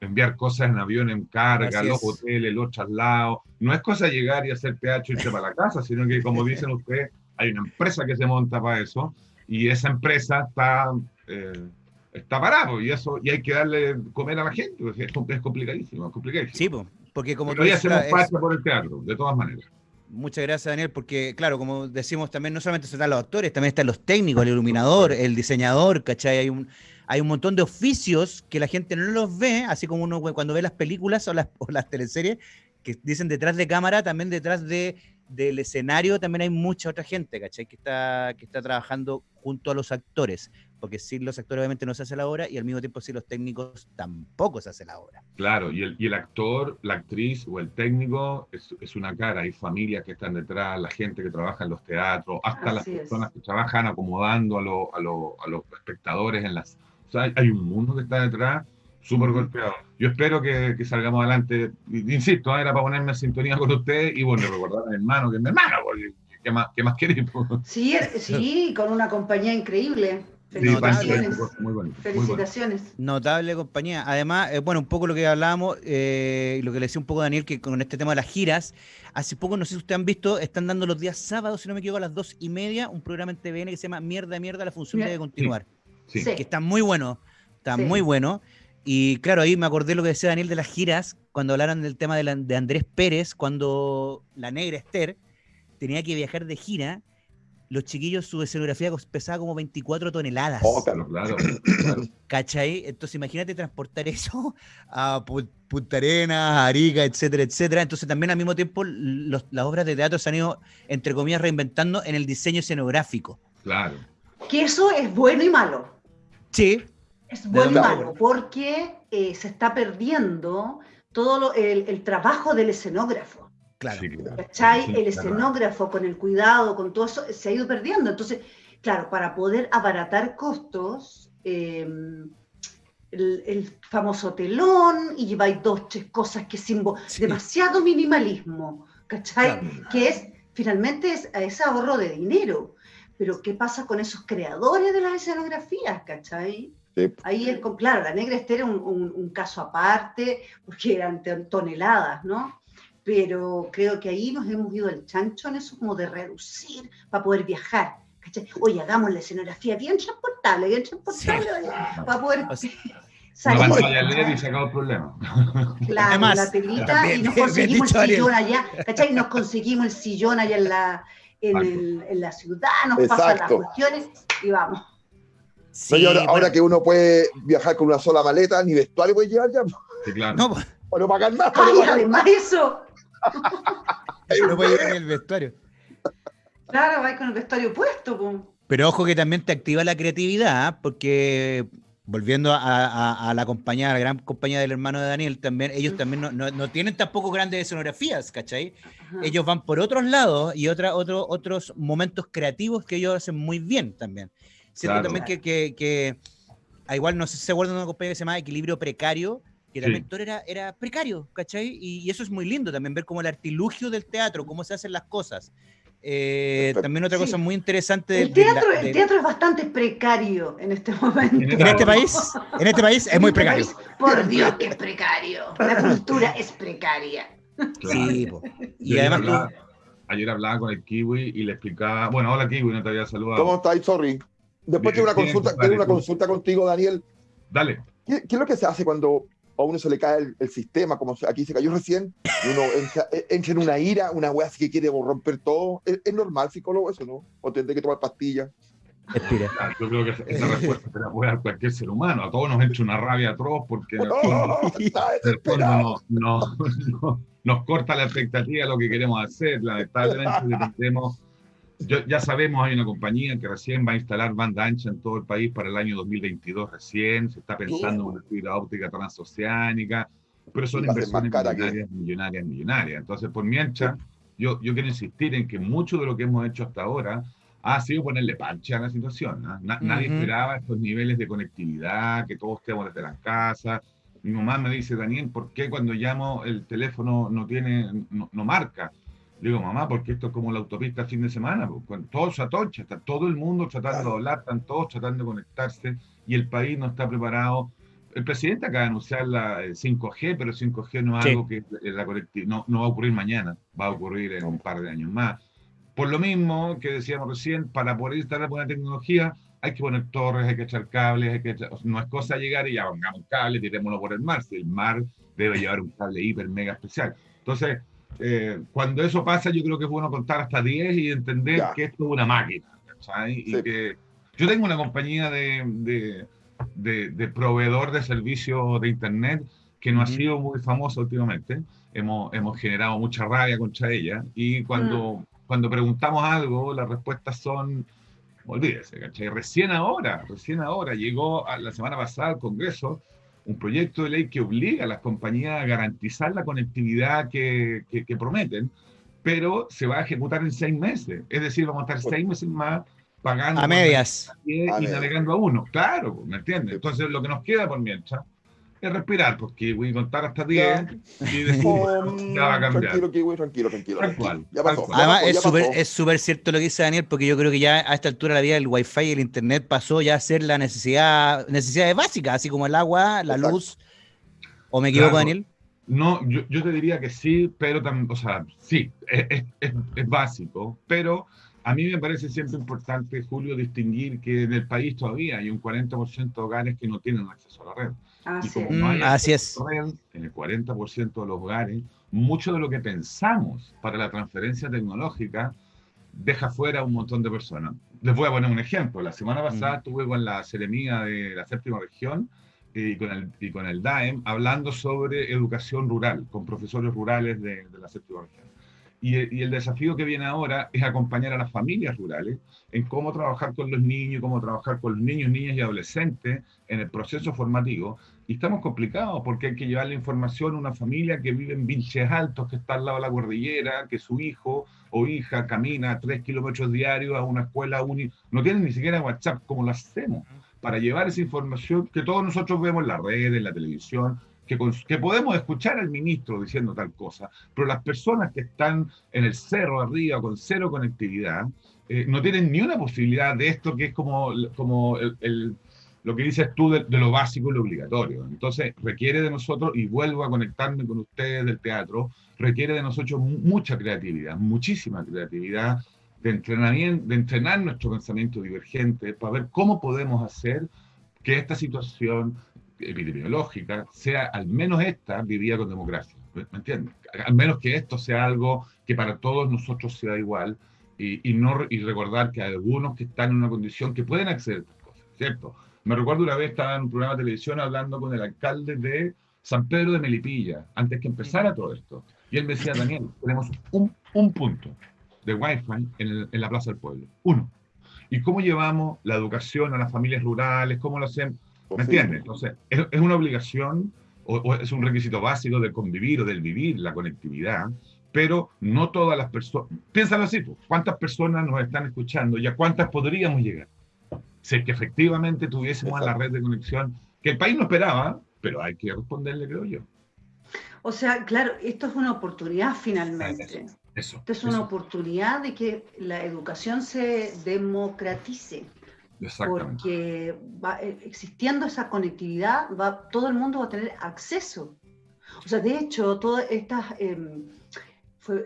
enviar cosas en avión en carga, los hoteles, los traslados, no es cosa llegar y hacer teatro y irse para la casa, sino que, como dicen ustedes, hay una empresa que se monta para eso y esa empresa está, eh, está parada y eso y hay que darle comer a la gente. Es, es complicadísimo, es complicadísimo. Sí, porque como Pero ya hacemos parte por el teatro, de todas maneras. Muchas gracias, Daniel, porque, claro, como decimos también, no solamente están los actores, también están los técnicos, el iluminador, el diseñador, ¿cachai? Hay un, hay un montón de oficios que la gente no los ve, así como uno cuando ve las películas o las, o las teleseries, que dicen detrás de cámara, también detrás de del escenario también hay mucha otra gente, ¿cachai? Que está, que está trabajando junto a los actores, porque sin los actores obviamente no se hace la obra y al mismo tiempo sin los técnicos tampoco se hace la obra. Claro, y el, y el actor, la actriz o el técnico es, es, una cara, hay familias que están detrás, la gente que trabaja en los teatros, hasta las personas que trabajan acomodando a, lo, a, lo, a, los espectadores en las... O sea, hay un mundo que está detrás súper golpeado. Yo espero que, que, salgamos adelante. Insisto, era para ponerme en sintonía con usted y bueno, recordar a mi hermano, que es mi hermano, porque ¿qué más, qué más queremos? Sí, sí, con una compañía increíble. Felicitaciones. muy bueno, Felicitaciones. Notable compañía. Además, eh, bueno, un poco lo que hablábamos, eh, lo que le decía un poco Daniel, que con este tema de las giras, hace poco, no sé si ustedes han visto, están dando los días sábados, si no me equivoco, a las dos y media, un programa en TVN que se llama Mierda, Mierda, la función debe continuar. Sí. Que está muy bueno, está muy bueno. Y claro, ahí me acordé lo que decía Daniel de las giras, cuando hablaron del tema de, Andrés Pérez, cuando la negra Esther tenía que viajar de gira, los chiquillos, su escenografía pesaba como 24 toneladas. Oh, claro, claro. ¿Cachai? Entonces imagínate transportar eso a Punta Arenas, Arica, etcétera, etcétera. Entonces también al mismo tiempo las obras de teatro se han ido, entre comillas, reinventando en el diseño escenográfico. Claro. Que eso es bueno y malo. Sí, es bueno y malo, porque eh, se está perdiendo todo el, trabajo del escenógrafo. Claro. el escenógrafo con el cuidado, con todo eso, se ha ido perdiendo. Entonces, claro, para poder abaratar costos, em, el, famoso telón y lleváis dos, tres cosas que simbo, demasiado minimalismo, ¿cachai? Que es, finalmente, es, es ahorro de dinero. Pero, ¿qué pasa con esos creadores de las escenografías, ¿cachai? Ahí es, claro, la negra Esther era un, caso aparte, porque eran toneladas, ¿no? Pero creo que ahí nos hemos ido al chancho en eso, como de reducir para poder viajar. ¿cachai? Oye, hagamos la escenografía bien transportable, bien transportable, para poder... salir. No LED y sacar el problema. Claro, Además, la telita y nos conseguimos el sillón allá, ¿cachai? Nos conseguimos el sillón allá en la, en, el, en la ciudad, nos pasan las cuestiones y vamos ahora, que uno puede viajar con una sola maleta, ni vestuario puede llevar ya. Sí, claro. No, o no pagar más. Ay, además eso. uno puede llevar el vestuario. Claro, va con el vestuario puesto. Pero ojo que también te activa la creatividad, ¿ah? porque volviendo a, la compañía, a la gran compañía del hermano de Daniel, también, ellos también no, tienen tampoco grandes escenografías, ¿cachai? Ellos van por otros lados y otra, otro, otros momentos creativos que ellos hacen muy bien también. Siento también que, que, que a igual no sé si se acuerdan de una compañía que se llama Equilibrio Precario, que también todo era, era precario, ¿cachai? Y, eso es muy lindo también, ver como el artilugio del teatro, cómo se hacen las cosas. Eh, también otra cosa muy interesante. El teatro, el teatro es bastante precario en este momento. En este país, en este país es muy este precario. por Dios que es precario. La cultura es precaria. Sí, y además ayer hablaba con el Kiwi y le explicaba, bueno, hola Kiwi, no te había saludado. ¿Cómo estás? Sorry. Después tengo una consulta, tengo una consulta contigo, Daniel. Dale. ¿Qué, es lo que se hace cuando a uno se le cae el, sistema, como aquí se cayó recién, y uno entra, e, en una ira, una wea así que quiere romper todo? ¿Es, normal, psicólogo, eso, no? ¿O tendré que tomar pastillas? Respira. Yo creo que esa respuesta se la puede dar cualquier ser humano. A todos nos entra una rabia atroz porque nos corta la expectativa de lo que queremos hacer. Lamentablemente dependemos ya sabemos, hay una compañía que recién va a instalar banda ancha en todo el país para el año 2022 recién, se está pensando en una fibra óptica transoceánica, pero son inversiones millonarias, millonarias, millonarias. Entonces, por mientras, yo, yo quiero insistir en que mucho de lo que hemos hecho hasta ahora ha sido ponerle pancha a la situación. ¿ah? Nadie esperaba estos niveles de conectividad, que todos estemos desde las casas. Mi mamá me dice, Daniel, ¿por qué cuando llamo el teléfono no tiene, no marca? Digo, mamá, porque esto es como la autopista fin de semana, pues, todo se atocha, está todo el mundo tratando de hablar, están todos tratando de conectarse y el país no está preparado. El presidente acaba de anunciar la 5G, eh, pero el 5G no es algo que la no, no va a ocurrir mañana, va a ocurrir en un par de años más. por lo mismo que decíamos recién, para poder instalar buena tecnología, hay que poner torres, hay que echar cables, hay que no es cosa llegar y ya pongamos un cable, tirémoslo por el mar, si el mar debe llevar un cable hiper mega especial. Entonces, eh, cuando eso pasa, yo creo que es bueno contar hasta 10 y entender que esto es una máquina. Y que yo tengo una compañía de, de, de, proveedor de servicios de Internet que no ha sido muy famosa últimamente. Hemos, hemos generado mucha rabia contra ella y cuando, mm. cuando preguntamos algo, las respuestas son olvídese, ¿cachai? Recién ahora, recién ahora llegó a, la semana pasada al Congreso un proyecto de ley que obliga a las compañías a garantizar la conectividad que, que, prometen, pero se va a ejecutar en seis meses. Es decir, vamos a estar seis meses más pagando. A medias. Y, navegando a uno. Claro, ¿me entiendes? Entonces, lo que nos queda por mientras es respirar, porque voy a contar hasta 10 y después ya va a cambiar. Tranquilo, tranquilo, tranquilo. tranquilo. Ya pasó. Además, es súper cierto lo que dice Daniel, porque yo creo que ya a esta altura de la vida el Wi-Fi y el Internet pasó ya a ser la necesidad, necesidades básicas, así como el agua, la luz. ¿O me equivoco, Daniel? No, yo, yo, te diría que sí, pero también, o sea, sí, es, es, es básico, pero a mí me parece siempre importante, Julio, distinguir que en el país todavía hay un 40% de hogares que no tienen acceso a la red. Así, y como es. Así es. Red, en el 40% de los hogares, mucho de lo que pensamos para la transferencia tecnológica deja fuera a un montón de personas. Les voy a poner un ejemplo. La semana pasada estuve con la Seremía de la séptima región eh, y con el, y con el DAEM hablando sobre educación rural, con profesores rurales de, de la séptima región. Y, el desafío que viene ahora es acompañar a las familias rurales en cómo trabajar con los niños, cómo trabajar con los niños, niñas y adolescentes en el proceso formativo. Y estamos complicados porque hay que llevar la información a una familia que vive en Vinches Altos, que está al lado de la cordillera, que su hijo o hija camina tres kilómetros diarios a una escuela única. No tienen ni siquiera WhatsApp, ¿cómo lo hacemos? Para llevar esa información que todos nosotros vemos en la red, en la televisión, que, podemos escuchar al ministro diciendo tal cosa, pero las personas que están en el cerro arriba con cero conectividad eh, no tienen ni una posibilidad de esto que es como, como lo que dices tú de, lo básico y lo obligatorio. Entonces requiere de nosotros, y vuelvo a conectarme con ustedes del teatro, requiere de nosotros mucha creatividad, muchísima creatividad de entrenamiento, de entrenar nuestro pensamiento divergente para ver cómo podemos hacer que esta situación epidemiológica sea al menos esta vivida con democracia. ¿Me entiendes? Al menos que esto sea algo que para todos nosotros sea igual y, y, no, y recordar que hay algunos que están en una condición que pueden acceder a estas cosas, ¿cierto? Me recuerdo una vez estaba en un programa de televisión hablando con el alcalde de San Pedro de Melipilla, antes que empezara todo esto. Y él me decía, Daniel, tenemos un, un punto de Wi-Fi en, en la Plaza del Pueblo. Uno. ¿Y cómo llevamos la educación a las familias rurales? ¿Cómo lo hacemos? ¿Me entiendes? Entonces, es, es una obligación o, es un requisito básico de convivir o del vivir la conectividad, pero no todas las personas. Piénsalo así, pues, ¿cuántas personas nos están escuchando y a cuántas podríamos llegar? Si es que efectivamente tuviésemos la red de conexión que el país no esperaba, pero hay que responderle, creo yo. O sea, claro, esto es una oportunidad finalmente. Eso, esto es una oportunidad de que la educación se democratice. Porque va, eh, existiendo esa conectividad, va, todo el mundo va a tener acceso. O sea, de hecho, todas estas... Em,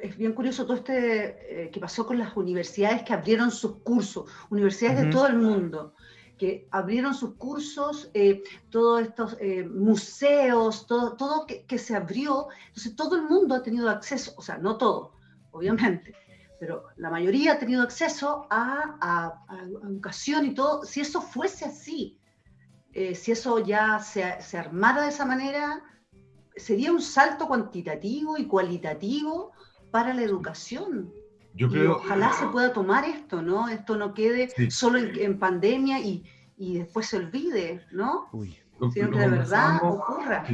es bien curioso todo este eh, que pasó con las universidades que abrieron sus cursos, universidades de todo el mundo, que abrieron sus cursos, eh, todos estos museos, todo, todo que, que, se abrió, entonces todo el mundo ha tenido acceso, o sea, no todo, obviamente, pero la mayoría ha tenido acceso a, educación y todo. Si eso fuese así, eh, si eso ya se, se, armara de esa manera, sería un salto cuantitativo y cualitativo para la educación. Yo creo, ojalá se pueda tomar esto, ¿no? Esto no quede solo en, pandemia y, y, después se olvide, ¿no? Sino que de verdad ocurra.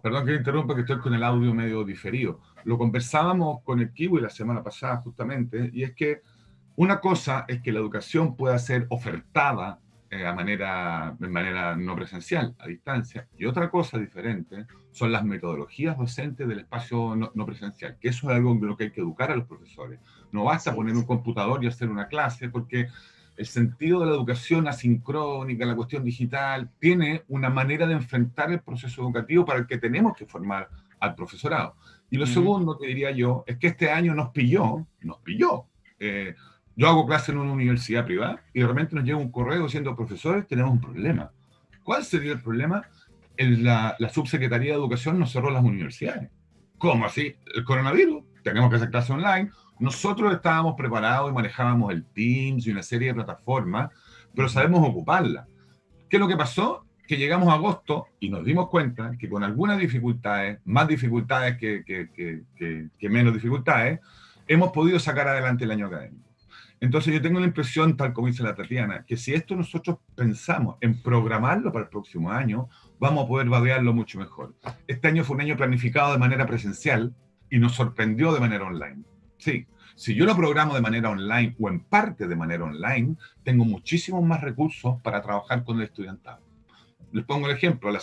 Perdón que interrumpa, que estoy con el audio medio diferido. Lo conversábamos con el Kiwi la semana pasada justamente, y es que una cosa es que la educación pueda ser ofertada eh, a manera, de manera no presencial, a distancia, y otra cosa diferente son las metodologías docentes del espacio no, no, presencial, que eso es algo en lo que hay que educar a los profesores. No basta poner un computador y hacer una clase, porque el sentido de la educación asincrónica, la cuestión digital, tiene una manera de enfrentar el proceso educativo para el que tenemos que formar al profesorado. Y lo segundo que diría yo es que este año nos pilló, nos pilló, Eh, yo hago clase en una universidad privada y de repente nos llega un correo diciendo, profesores, tenemos un problema. ¿Cuál sería el problema? la, la, subsecretaría de Educación nos cerró las universidades. ¿Cómo así? El coronavirus, tenemos que hacer clase online. Nosotros estábamos preparados y manejábamos el Teams y una serie de plataformas, pero sabemos ocuparla. ¿Qué es lo que pasó? Que llegamos a agosto y nos dimos cuenta que con algunas dificultades, más dificultades que, que, que, que menos dificultades, hemos podido sacar adelante el año académico. Entonces yo tengo la impresión, tal como dice la Tatiana, que si esto nosotros pensamos en programarlo para el próximo año, vamos a poder vadearlo mucho mejor. Este año fue un año planificado de manera presencial y nos sorprendió de manera online. Sí, si yo lo programo de manera online o en parte de manera online, tengo muchísimos más recursos para trabajar con el estudiantado. Les pongo el ejemplo, la,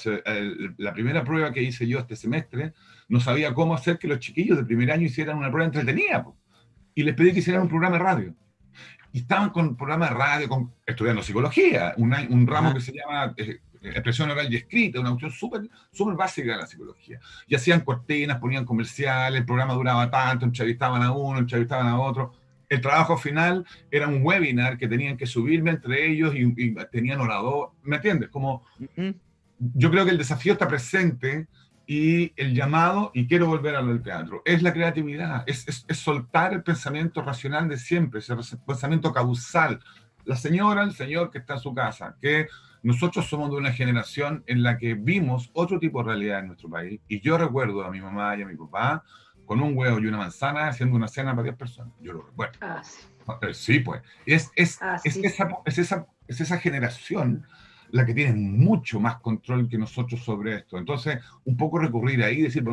la, primera prueba que hice yo este semestre, no sabía cómo hacer que los chiquillos de primer año hicieran una prueba entretenida. Y les pedí que hicieran un programa de radio y estaban con un programa de radio, con, estudiando psicología, un ramo que se llama eh, expresión oral y escrita, una cuestión súper super básica de la psicología. Y hacían cortinas, ponían comerciales, el programa duraba tanto, entrevistaban a uno, entrevistaban a otro. El trabajo final era un webinar que tenían que subirme entre ellos y, tenían orador, ¿me entiendes? Como, yo creo que el desafío está presente y el llamado, y quiero volver a lo del teatro, es la creatividad, es, es, soltar el pensamiento racional de siempre, ese pensamiento causal. La señora, el señor que está en su casa, que nosotros somos de una generación en la que vimos otro tipo de realidad en nuestro país, y yo recuerdo a mi mamá y a mi papá con un huevo y una manzana haciendo una cena para 10 personas. Yo lo recuerdo. Ah, sí. Eh, sí. pues. Es, es, ah, es, esa, es, esa, es esa generación la que tiene mucho más control que nosotros sobre esto. Entonces, un poco recurrir ahí y decir,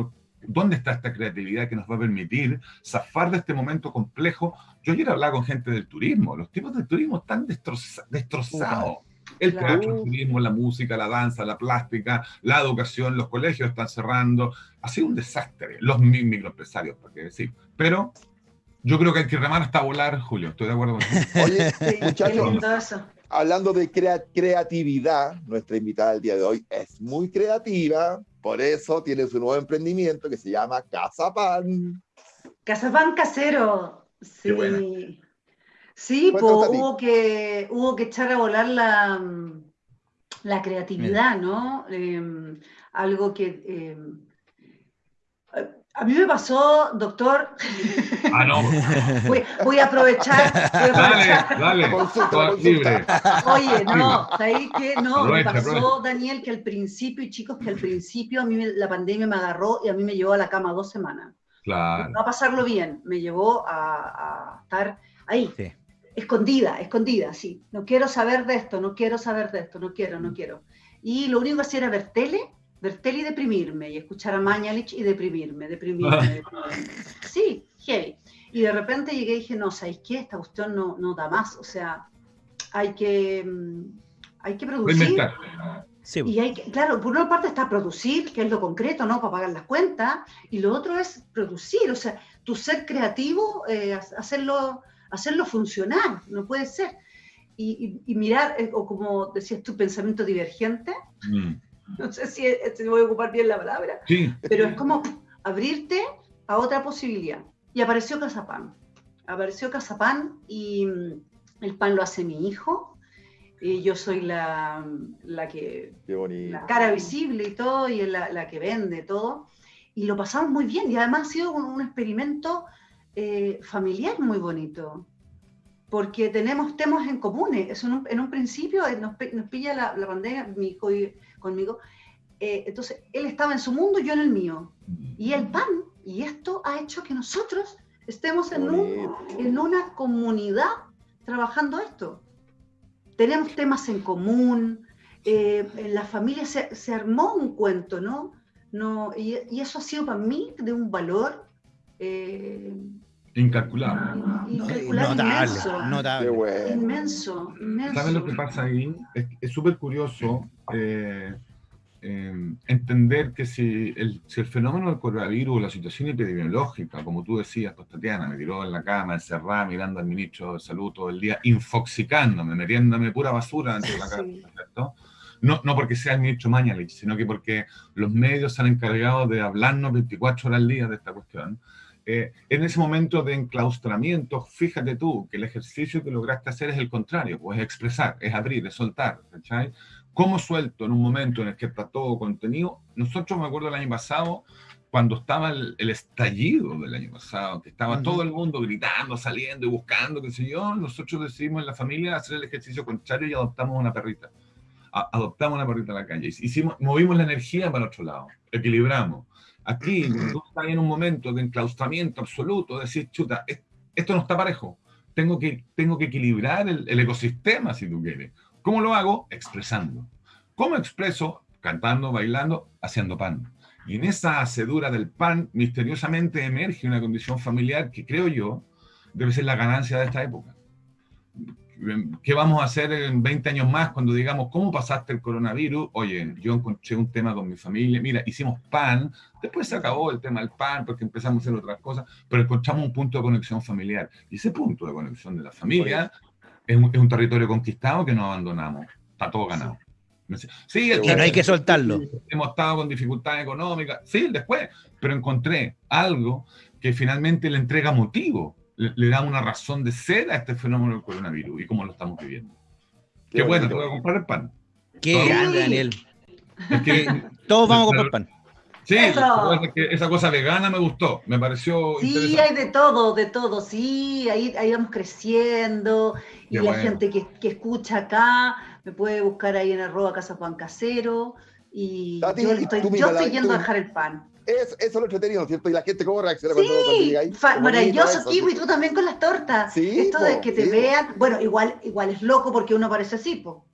¿dónde está esta creatividad que nos va a permitir zafar de este momento complejo? Yo ayer hablaba con gente del turismo, los tipos del turismo están destrozados. El teatro, el turismo, la música, la danza, la plástica, la educación, los colegios están cerrando. Ha sido un desastre. Los microempresarios, para qué decir. Pero yo creo que hay que remar hasta volar, Julio. Estoy de acuerdo con eso. Oye, muchachos, hablando de creatividad, nuestra invitada del día de hoy es muy creativa, por eso tiene su nuevo emprendimiento que se llama Casa Pan. Casa Pan casero. Sí. Sí, pues, hubo que, hubo que echar a volar la, la creatividad, ¿no? Em, algo que em, a mí me pasó, doctor. Ah, no. voy, a aprovechar. Dale, dale. Consulta, libre. Oye, no, ¿sabéis qué? No, me pasó, Daniel, que al principio, y chicos, que al principio a mí la pandemia me agarró y a mí me llevó a la cama dos semanas. Claro. No a pasarlo bien, me llevó a, estar ahí. Escondida, escondida, sí. No quiero saber de esto, no quiero saber de esto, no quiero, no quiero. Y lo único que hacía era ver tele ver tele y deprimirme, y escuchar a Mañalich y deprimirme, deprimirme, Sí, heavy. Y de repente llegué y dije, no, ¿sabéis qué? Esta cuestión no, no da más, o sea, hay que, mm, hay que producir. Sí. Y hay que, claro, por una parte está producir, que es lo concreto, ¿no? Para pagar las cuentas, y lo otro es producir, o sea, tu ser creativo, eh, hacerlo, hacerlo funcionar, no puede ser. Y, mirar, eh, o como decías tu pensamiento divergente, mm. no sé si, voy a ocupar bien la palabra, pero es como abrirte a otra posibilidad. Y apareció Casapán. Apareció Casapán y mm, el pan lo hace mi hijo. Y yo soy la, la que. La cara visible y todo, y la, la, que vende todo. Y lo pasamos muy bien. Y además ha sido un, experimento eh, familiar muy bonito porque tenemos temas en comunes. en, un, principio eh, nos, pilla la, la, pandemia, mi hijo y, conmigo. Eh, entonces, él estaba en su mundo, yo en el mío. Y el pan, y esto ha hecho que nosotros estemos en, en una comunidad trabajando esto. Tenemos temas en común, eh, en la familia se, se, armó un cuento, ¿no? no y, y, eso ha sido para mí de un valor eh, incalculable. Incalculable, inmenso. Notable. Inmenso, inmenso. ¿Sabes lo que pasa ahí? Es súper curioso. Eh, Em, entender que si el, si el, fenómeno del coronavirus, la situación epidemiológica, como tú decías, pues Tatiana, me tiró en la cama, encerrada, mirando al ministro de Salud todo el día, infoxicándome, metiéndome pura basura dentro de la casa, ¿cierto? No, no porque sea el ministro Mañalich, sino que porque los medios se han encargado de hablarnos 24 horas al día de esta cuestión. Eh, en ese momento de enclaustramiento, fíjate tú que el ejercicio que lograste hacer es el contrario, pues es expresar, es abrir, es soltar, ¿cachai? ¿Cómo suelto en un momento en el que está todo contenido? Nosotros, me acuerdo el año pasado, cuando estaba el, estallido del año pasado, que estaba todo el mundo gritando, saliendo y buscando, qué sé yo, nosotros decidimos en la familia hacer el ejercicio contrario y adoptamos una perrita adoptamos una perrita en la calle, hicimos, movimos la energía para otro lado, equilibramos. Aquí, tú estás en un momento de enclaustramiento absoluto, decir, chuta, esto no está parejo, tengo que, tengo que equilibrar el, el ecosistema, si tú quieres. ¿Cómo lo hago? Expresando. ¿Cómo expreso? Cantando, bailando, haciendo pan. Y en esa hacedura del pan, misteriosamente emerge una condición familiar que creo yo debe ser la ganancia de esta época. ¿Qué vamos a hacer en 20 años más cuando digamos, ¿cómo pasaste el coronavirus? Oye, yo encontré un tema con mi familia, mira, hicimos pan, después se acabó el tema del pan porque empezamos a hacer otras cosas, pero encontramos un punto de conexión familiar. Y ese punto de conexión de la familia es un, territorio conquistado que no abandonamos, está todo ganado. Sí, y no hay que soltarlo. Hemos estado con dificultades económicas, sí, después, pero encontré algo que finalmente le entrega motivo le, da una razón de ser a este fenómeno del coronavirus y cómo lo estamos viviendo. Qué, bueno, te voy a comprar el pan. Qué grande, Daniel. todos vamos a comprar pan. Sí, esa cosa vegana me gustó, me pareció. Sí, hay de todo, de todo, sí, ahí, ahí vamos creciendo y la gente que, que, escucha acá me puede buscar ahí en arroba casa pan casero y yo, estoy, yo estoy yendo a dejar el pan. Es, eso es lo entretenido, ¿cierto? Y la gente cómo reacciona sí, cuando, llega ahí. Maravilloso, Kiwi, tú también con las tortas. Sí, Esto de que te vean, bueno, igual, igual es loco porque uno parece así, po.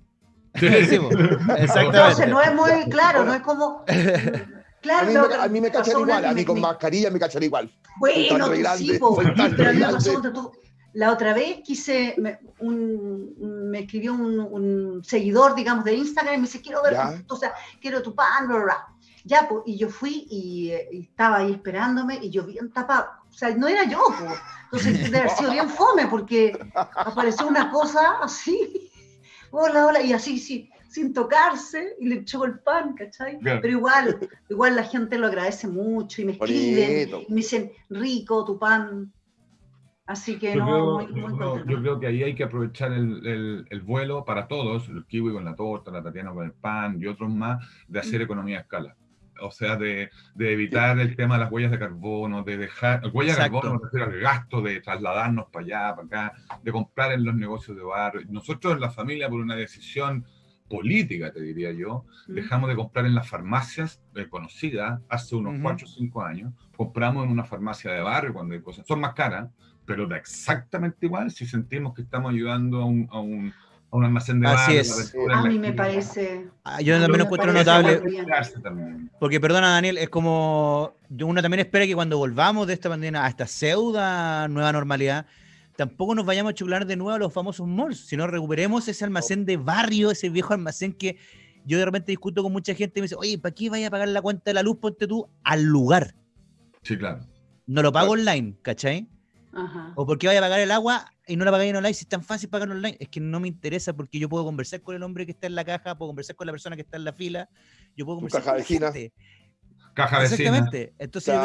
Sí, Exactamente. Entonces no es muy claro, no es como. Claro, a, mí, a mí me cachan igual, a mí con mascarilla me cachan igual. Bueno, sí, po, pero a mí me pasó tú, la otra vez quise, me, un, me escribió un, un, seguidor, digamos, de Instagram y me dice, quiero ver, o sea, quiero tu pan, bla, bla. Ya, pues, y yo fui y, estaba ahí esperándome y yo bien tapado. O sea, no era yo, pues. Entonces, debe haber sido bien fome porque apareció una cosa así. Hola, hola, y así, sí, sin tocarse y le echó el pan, ¿cachai? Pero igual, igual la gente lo agradece mucho y me escriben y me dicen, rico tu pan. Así que yo no, creo, yo, creo que ahí hay que aprovechar el, el, vuelo para todos, el kiwi con la torta, la Tatiana con el pan y otros más, de hacer mm. economía a escala o sea, de, de evitar el tema de las huellas de carbono, de dejar, huellas de carbono me refiero al gasto de trasladarnos para allá, para acá, de comprar en los negocios de barrio. Nosotros en la familia, por una decisión política, te diría yo, dejamos de comprar en las farmacias eh, conocidas hace unos 4 o 5 años, compramos en una farmacia de barrio cuando hay cosas, son más caras, pero da exactamente igual si sentimos que estamos ayudando a un un almacén de Así es. A mí me parece. Ah, yo también lo encuentro notable. Porque, perdona, Daniel, es como. Uno también espera que cuando volvamos de esta pandemia a esta pseudo nueva normalidad, tampoco nos vayamos a chular de nuevo a los famosos malls, sino recuperemos ese almacén de barrio, ese viejo almacén que yo de repente discuto con mucha gente y me dice, oye, ¿para qué vaya a pagar la cuenta de la luz? Ponte tú al lugar. Sí, claro. No lo pago online, ¿cachai? Ajá. O porque vaya a pagar el agua y no la pagáis en online, si es tan fácil pagar online, es que no me interesa porque yo puedo conversar con el hombre que está en la caja, puedo conversar con la persona que está en la fila, yo puedo conversar caja con vecina. Caja vecina. Exactamente. Entonces,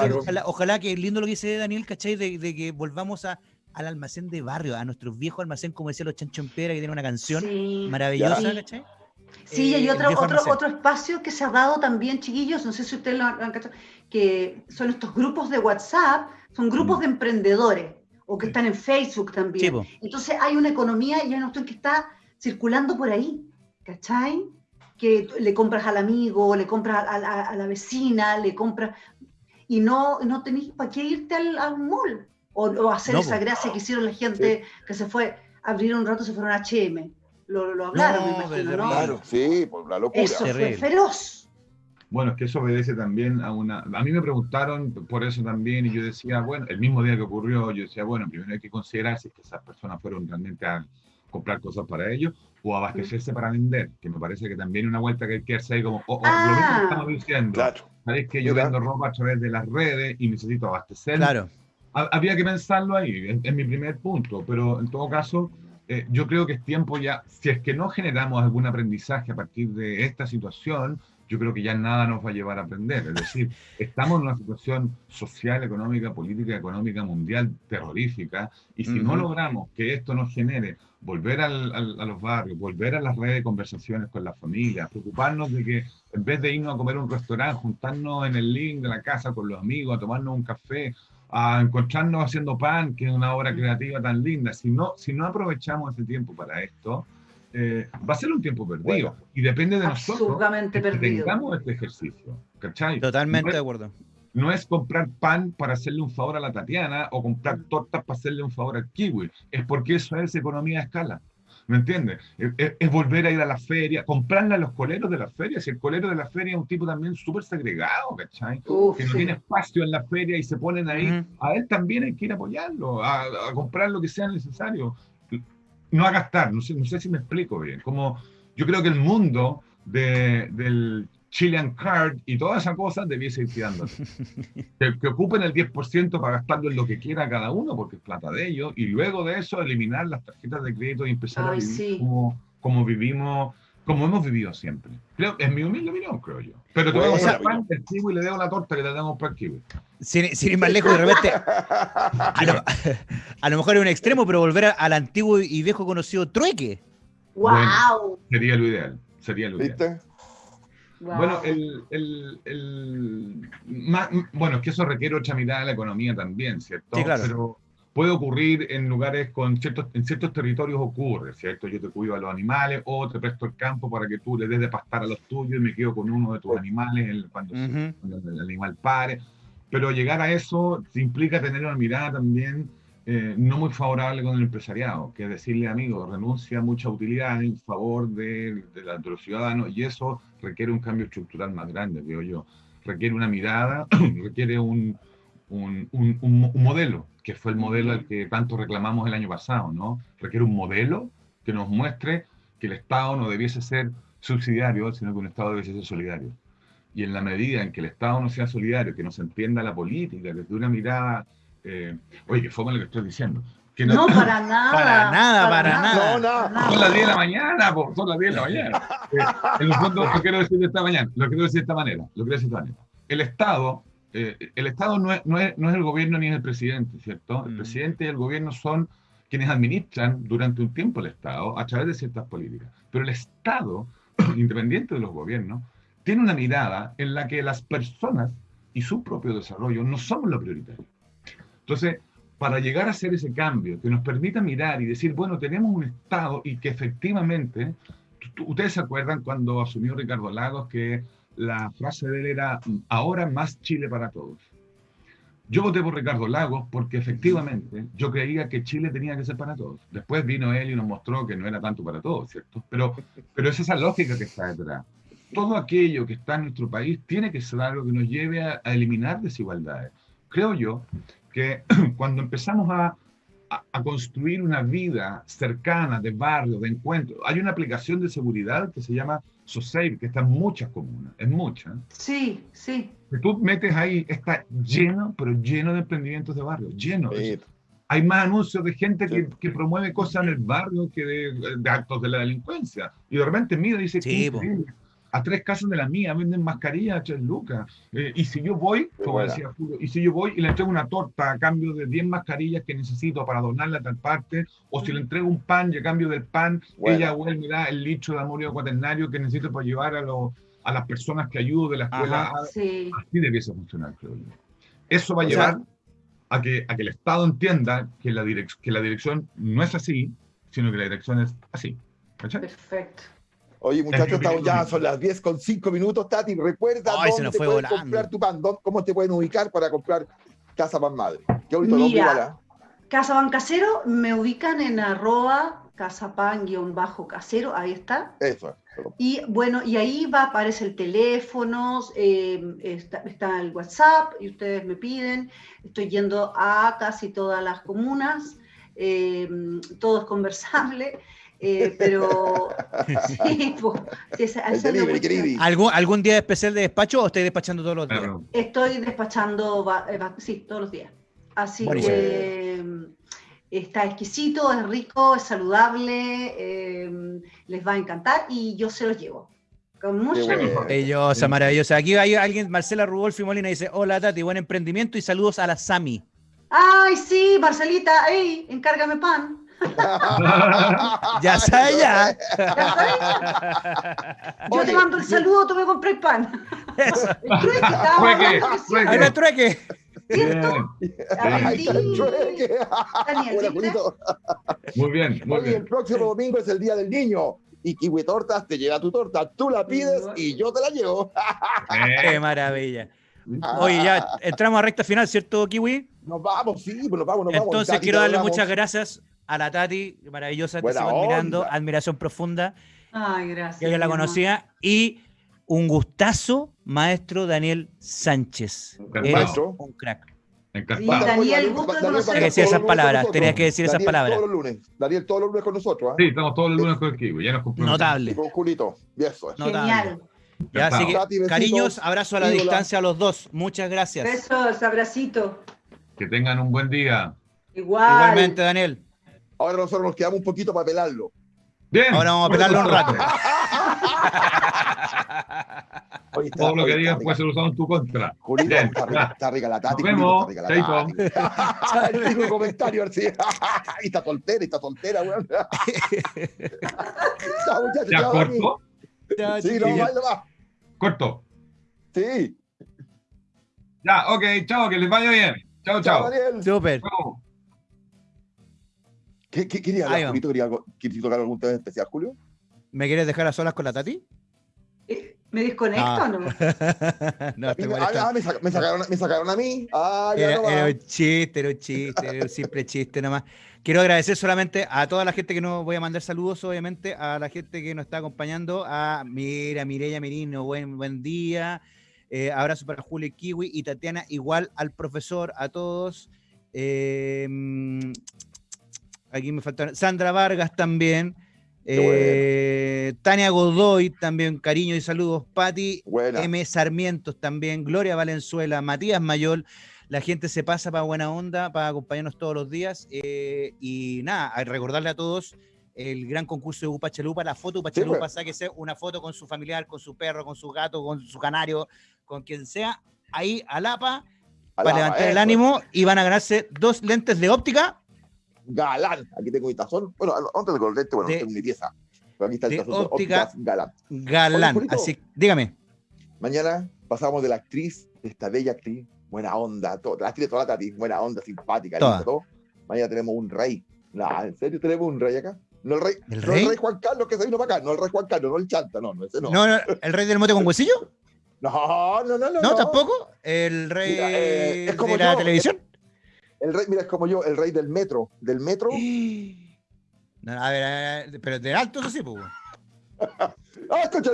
ojalá, que lindo lo que dice Daniel, ¿cachai? De, que volvamos a, al almacén de barrio, a nuestros viejos almacén, como decía los Chancho en Piedra, que tiene una canción maravillosa, ¿cachai? Sí, hay eh, otro, otro, otro espacio que se ha dado también, chiquillos, no sé si ustedes lo han, cachado, que son estos grupos de WhatsApp, son grupos mm. de emprendedores o que están en Facebook también. Entonces hay una economía y hay una cuestión que está circulando por ahí, ¿cachai? Que le compras al amigo, le compras a, la vecina, le compras... Y no, no tenés para qué irte al, mall o, hacer esa gracia que hicieron la gente que se fue, abrir un rato, se fueron a H&M. Lo, lo hablaron, me imagino, ¿no? Claro, sí, por la locura. Eso fue feroz. Bueno, es que eso obedece también a una... A mí me preguntaron por eso también y yo decía, bueno, el mismo día que ocurrió, yo decía, bueno, primero hay que considerar si que esas personas fueron realmente a comprar cosas para ellos o abastecerse para vender, que me parece que también una vuelta que hay que hacer como, lo mismo que ah. estamos diciendo, claro. sabéis que yo vendo ropa a través de las redes y necesito abastecer. Claro. Había que pensarlo ahí, es, mi primer punto, pero en todo caso, eh, yo creo que es tiempo ya, si es que no generamos algún aprendizaje a partir de esta situación, yo creo que ya nada nos va a llevar a aprender. Es decir, estamos en una situación social, económica, política, económica, mundial terrorífica, y si no logramos que esto nos genere volver al, a los barrios, volver a las redes de conversaciones con las familias, preocuparnos de que en vez de irnos a comer a un restaurante, juntarnos en el link de la casa con los amigos, a tomarnos un café, a encontrarnos haciendo pan, que es una obra creativa tan linda, si no, si no aprovechamos ese tiempo para esto, eh, va a ser un tiempo perdido. y depende de nosotros que tengamos este ejercicio. ¿cachai? Totalmente de acuerdo. No es comprar pan para hacerle un favor a la Tatiana o comprar tortas para hacerle un favor al kiwi. Es porque eso es economía a escala. ¿Me entiendes? Es, volver a ir a la feria, comprarle a los coleros de la feria. Si el colero de la feria es un tipo también súper segregado, ¿cachai? que no tiene espacio en la feria y se ponen ahí, a él también hay que ir a apoyarlo, a, a comprar lo que sea necesario no a gastar, no sé, no sé si me explico bien. Como yo creo que el mundo de, del Chilean Card y todas esas cosas debiese ir tirando. que, que, ocupen el 10% para gastarlo en lo que quiera cada uno, porque es plata de ellos, y luego de eso eliminar las tarjetas de crédito y empezar a vivir como, como vivimos como hemos vivido siempre. Creo, es mi humilde opinión, creo yo. Pero te voy a pan, el kiwi y le debo la torta que le damos para el kiwi. Sin, sin, ir más lejos, de repente. A lo, a lo mejor es un extremo, pero volver al antiguo y viejo conocido trueque. ¡Wow! sería lo ideal. Sería lo ideal. Bueno, el, el, el más, bueno, es que eso requiere otra mirada de la economía también, ¿cierto? Sí, claro. Pero, puede ocurrir en lugares con ciertos, en ciertos territorios ocurre, ¿cierto? Yo te cuido a los animales o te presto el campo para que tú le des de pastar a los tuyos y me quedo con uno de tus animales cuando, el animal pare. Pero llegar a eso implica tener una mirada también eh, no muy favorable con el empresariado, que es decirle, amigo, renuncia a mucha utilidad en favor de, de, los ciudadanos y eso requiere un cambio estructural más grande, veo yo. Requiere una mirada, requiere un, un, un, un modelo que fue el modelo al que tanto reclamamos el año pasado, ¿no? Requiere un modelo que nos muestre que el Estado no debiese ser subsidiario, sino que un Estado debiese ser solidario. Y en la medida en que el Estado no sea solidario, que no se entienda la política desde una mirada, eh, oye, que fue lo que estoy diciendo. Que no, para nada. Para nada, para, nada. No, no. Son las 10 de la mañana, son las 10 de la mañana. Eh, en el fondo, lo quiero decir de esta mañana, lo quiero decir de esta manera, lo quiero decir de esta manera. El Estado eh, el Estado no es, no, es, no es, el gobierno ni es el presidente, ¿cierto? El mm. presidente y el gobierno son quienes administran durante un tiempo el Estado a través de ciertas políticas. Pero el Estado, independiente de los gobiernos, tiene una mirada en la que las personas y su propio desarrollo no somos lo prioritario. Entonces, para llegar a hacer ese cambio que nos permita mirar y decir, bueno, tenemos un Estado y que efectivamente, ustedes se acuerdan cuando asumió Ricardo Lagos que la frase de él era, ahora más Chile para todos. Yo voté por Ricardo Lagos porque efectivamente yo creía que Chile tenía que ser para todos. Después vino él y nos mostró que no era tanto para todos, ¿cierto? Pero, pero es esa lógica que está detrás. Todo aquello que está en nuestro país tiene que ser algo que nos lleve a, a eliminar desigualdades. Creo yo que cuando empezamos a, a, construir una vida cercana, de barrio, de encuentro. Hay una aplicación de seguridad que se llama SoSafe, que está en muchas comunas, en muchas. Sí, sí. Que tú metes ahí, está lleno, pero lleno de emprendimientos de barrio, lleno. Hay más anuncios de gente que, que, promueve cosas en el barrio que de, actos de la delincuencia. Y de repente mira y dice, sí, a tres casas de la mía venden mascarillas a tres lucas. Eh, y si yo voy, como decía y si yo voy y le entrego una torta a cambio de 10 mascarillas que necesito para donarla a tal parte, o si le entrego un pan y a cambio del pan, ella o él me da el litro de amorio cuaternario que necesito para llevar a, a las personas que ayudo de la escuela. sí. Así debiese funcionar, creo yo. Eso va a llevar a, que, a que el Estado entienda que la, que la dirección no es así, sino que la dirección es así. Perfecto. Oye, muchachos, ya son las 10 con 5 minutos, Tati. Recuerda dónde te comprar tu pan, cómo te pueden ubicar para comprar Casa Pan Madre. Qué bonito Mira, Casa Pan Casero, me ubican en arroba casapan-casero, ahí está. Eso. Y bueno, y ahí va, aparece el teléfono, eh, está, está, el WhatsApp, y ustedes me piden. Estoy yendo a casi todas las comunas, eh, todo es conversable. Eh, pero sí, pues, ¿Algún, ¿Algún día especial de despacho o estoy despachando todos los días? Estoy despachando, eh, sí, todos los días. Así que está exquisito, es rico, es saludable, eh, les va a encantar y yo se los llevo. Con mucho Maravillosa, maravillosa. Aquí hay alguien, Marcela Rudolfi Molina, dice, hola Tati, buen emprendimiento y saludos a la Sami. Ay, sí, Marcelita, ey, encárgame pan. ya sabes ya. Yo te mando el saludo, tú me compras pan. El trueque, el trueque. Muy bien, muy bien. El próximo domingo es el Día del Niño. Y Kiwi Tortas te llega tu torta, tú la pides y yo te la llevo. Qué maravilla. Oye, ya entramos a recta final, ¿cierto, Kiwi? Nos vamos, sí, pues nos vamos, nos vamos. Entonces quiero darle muchas gracias a la Tati, maravillosa, te sigo admirando, admiración profunda. Ay, gracias. Que yo la conocía. Y un gustazo, maestro Daniel Sánchez. Eres un crack. Daniel, gusto de Tenías que decir esas palabras, tenías que decir esas palabras. Todos los lunes. Daniel, todos los lunes con nosotros. ¿eh? Sí, estamos todos los lunes con el equipo. Ya nos Notable. con Julito. Y eso es. Genial. Ya, así que, cariños, abrazo a la distancia a los dos. Muchas gracias. Besos, abracito. Que tengan un buen día. Igual. Igualmente, Daniel. Ahora nosotros nos quedamos un poquito para pelarlo. Bien. Ahora vamos a pelarlo un rato. Todo lo que digas puede ser usado en tu contra. Julito, está, rica, la tati. Nos vemos. Está rica la tati. Comentario, a ver si. está soltera, está soltera, weón. Chao, muchachos. ¿Ya corto? sí, no, va, va. Corto. Sí. Ya, ok, chao, que les vaya bien. Chao, chao. Súper. ¿Qué, qué quería hablar, Julito? ¿Quería, ¿Quieres tocar algún tema especial, Julio? ¿Me quieres dejar a solas con la Tati? Eh, ¿Me desconecto o no? no, estoy ah, me, me, sacaron, me, sacaron, a mí. Ah, ya era, no era, un chiste, era un chiste, era un simple chiste nomás. Quiero agradecer solamente a toda la gente que nos voy a mandar saludos, obviamente, a la gente que nos está acompañando, a Mira, Mireya Merino, buen, buen día. Eh, abrazo para Julio Kiwi y Tatiana, igual al profesor, a todos. Eh, aquí me faltaron. Sandra Vargas también. Eh, Tania Godoy también, cariño y saludos. Patti M. Sarmientos también. Gloria Valenzuela, Matías Mayol. La gente se pasa para buena onda, para acompañarnos todos los días. Eh, y nada, a recordarle a todos el gran concurso de Upa Chalupa, la foto Upa Chalupa, sí, pues. una foto con su familiar, con su perro, con su gato, con su canario, con quien sea, ahí a Lapa, para levantar el ánimo y van a ganarse dos lentes de óptica galán. Aquí tengo mi tazón. Bueno, antes de colorete, bueno, tengo mi pieza. Pero aquí está el tazón. Óptica, galán. Galán. Así, dígame. Mañana pasamos de la actriz, de esta bella actriz, buena onda, todo, la actriz de toda la tati, buena onda, simpática, todo. Mañana tenemos un rey. No, ¿en serio tenemos un rey acá? No el rey, ¿El rey? No el rey Juan Carlos que se vino para acá, no el rey Juan Carlos, no el chanta, no, no, ese no. No, no ¿el rey del mote con huesillo? No, no, no, no. ¿No, tampoco? ¿El rey eh, es como de la televisión? El rey, mira, es como yo, el rey del metro. ¿Del metro? a, ver, pero de alto eso sí, pues. ah, escucha,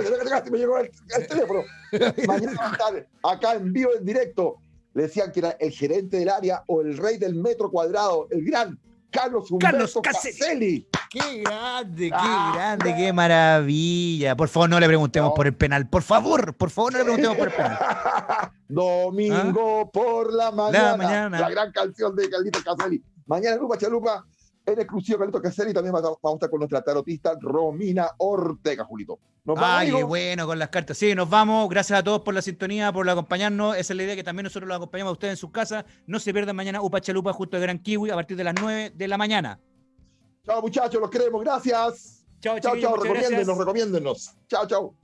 me llegó el, teléfono. Mañana acá en vivo, en directo, le decían que era el gerente del área o el rey del metro cuadrado, el gran Carlos Humberto Caselli. Qué grande, qué ah, grande, qué maravilla. Por favor, no le preguntemos por el penal. Por favor, por favor, no le preguntemos por el penal. Domingo ¿Ah? por la mañana, la mañana. La gran canción de Caldito Caselli. Mañana Lupa Chalupa, en exclusivo Caldito Caselli. También vamos a estar con nuestra tarotista Romina Ortega, Julito. Nos vamos, Ay, qué bueno con las cartas. Sí, nos vamos. Gracias a todos por la sintonía, por acompañarnos. Esa es la idea que también nosotros los acompañamos a ustedes en sus casas. No se pierdan mañana Upa Chalupa justo de Gran Kiwi a partir de las 9 de la mañana. Chao, muchachos, los queremos. Gracias. Chao, chao, chao. Recomiéndenos, recomiéndenos. Chao, chao.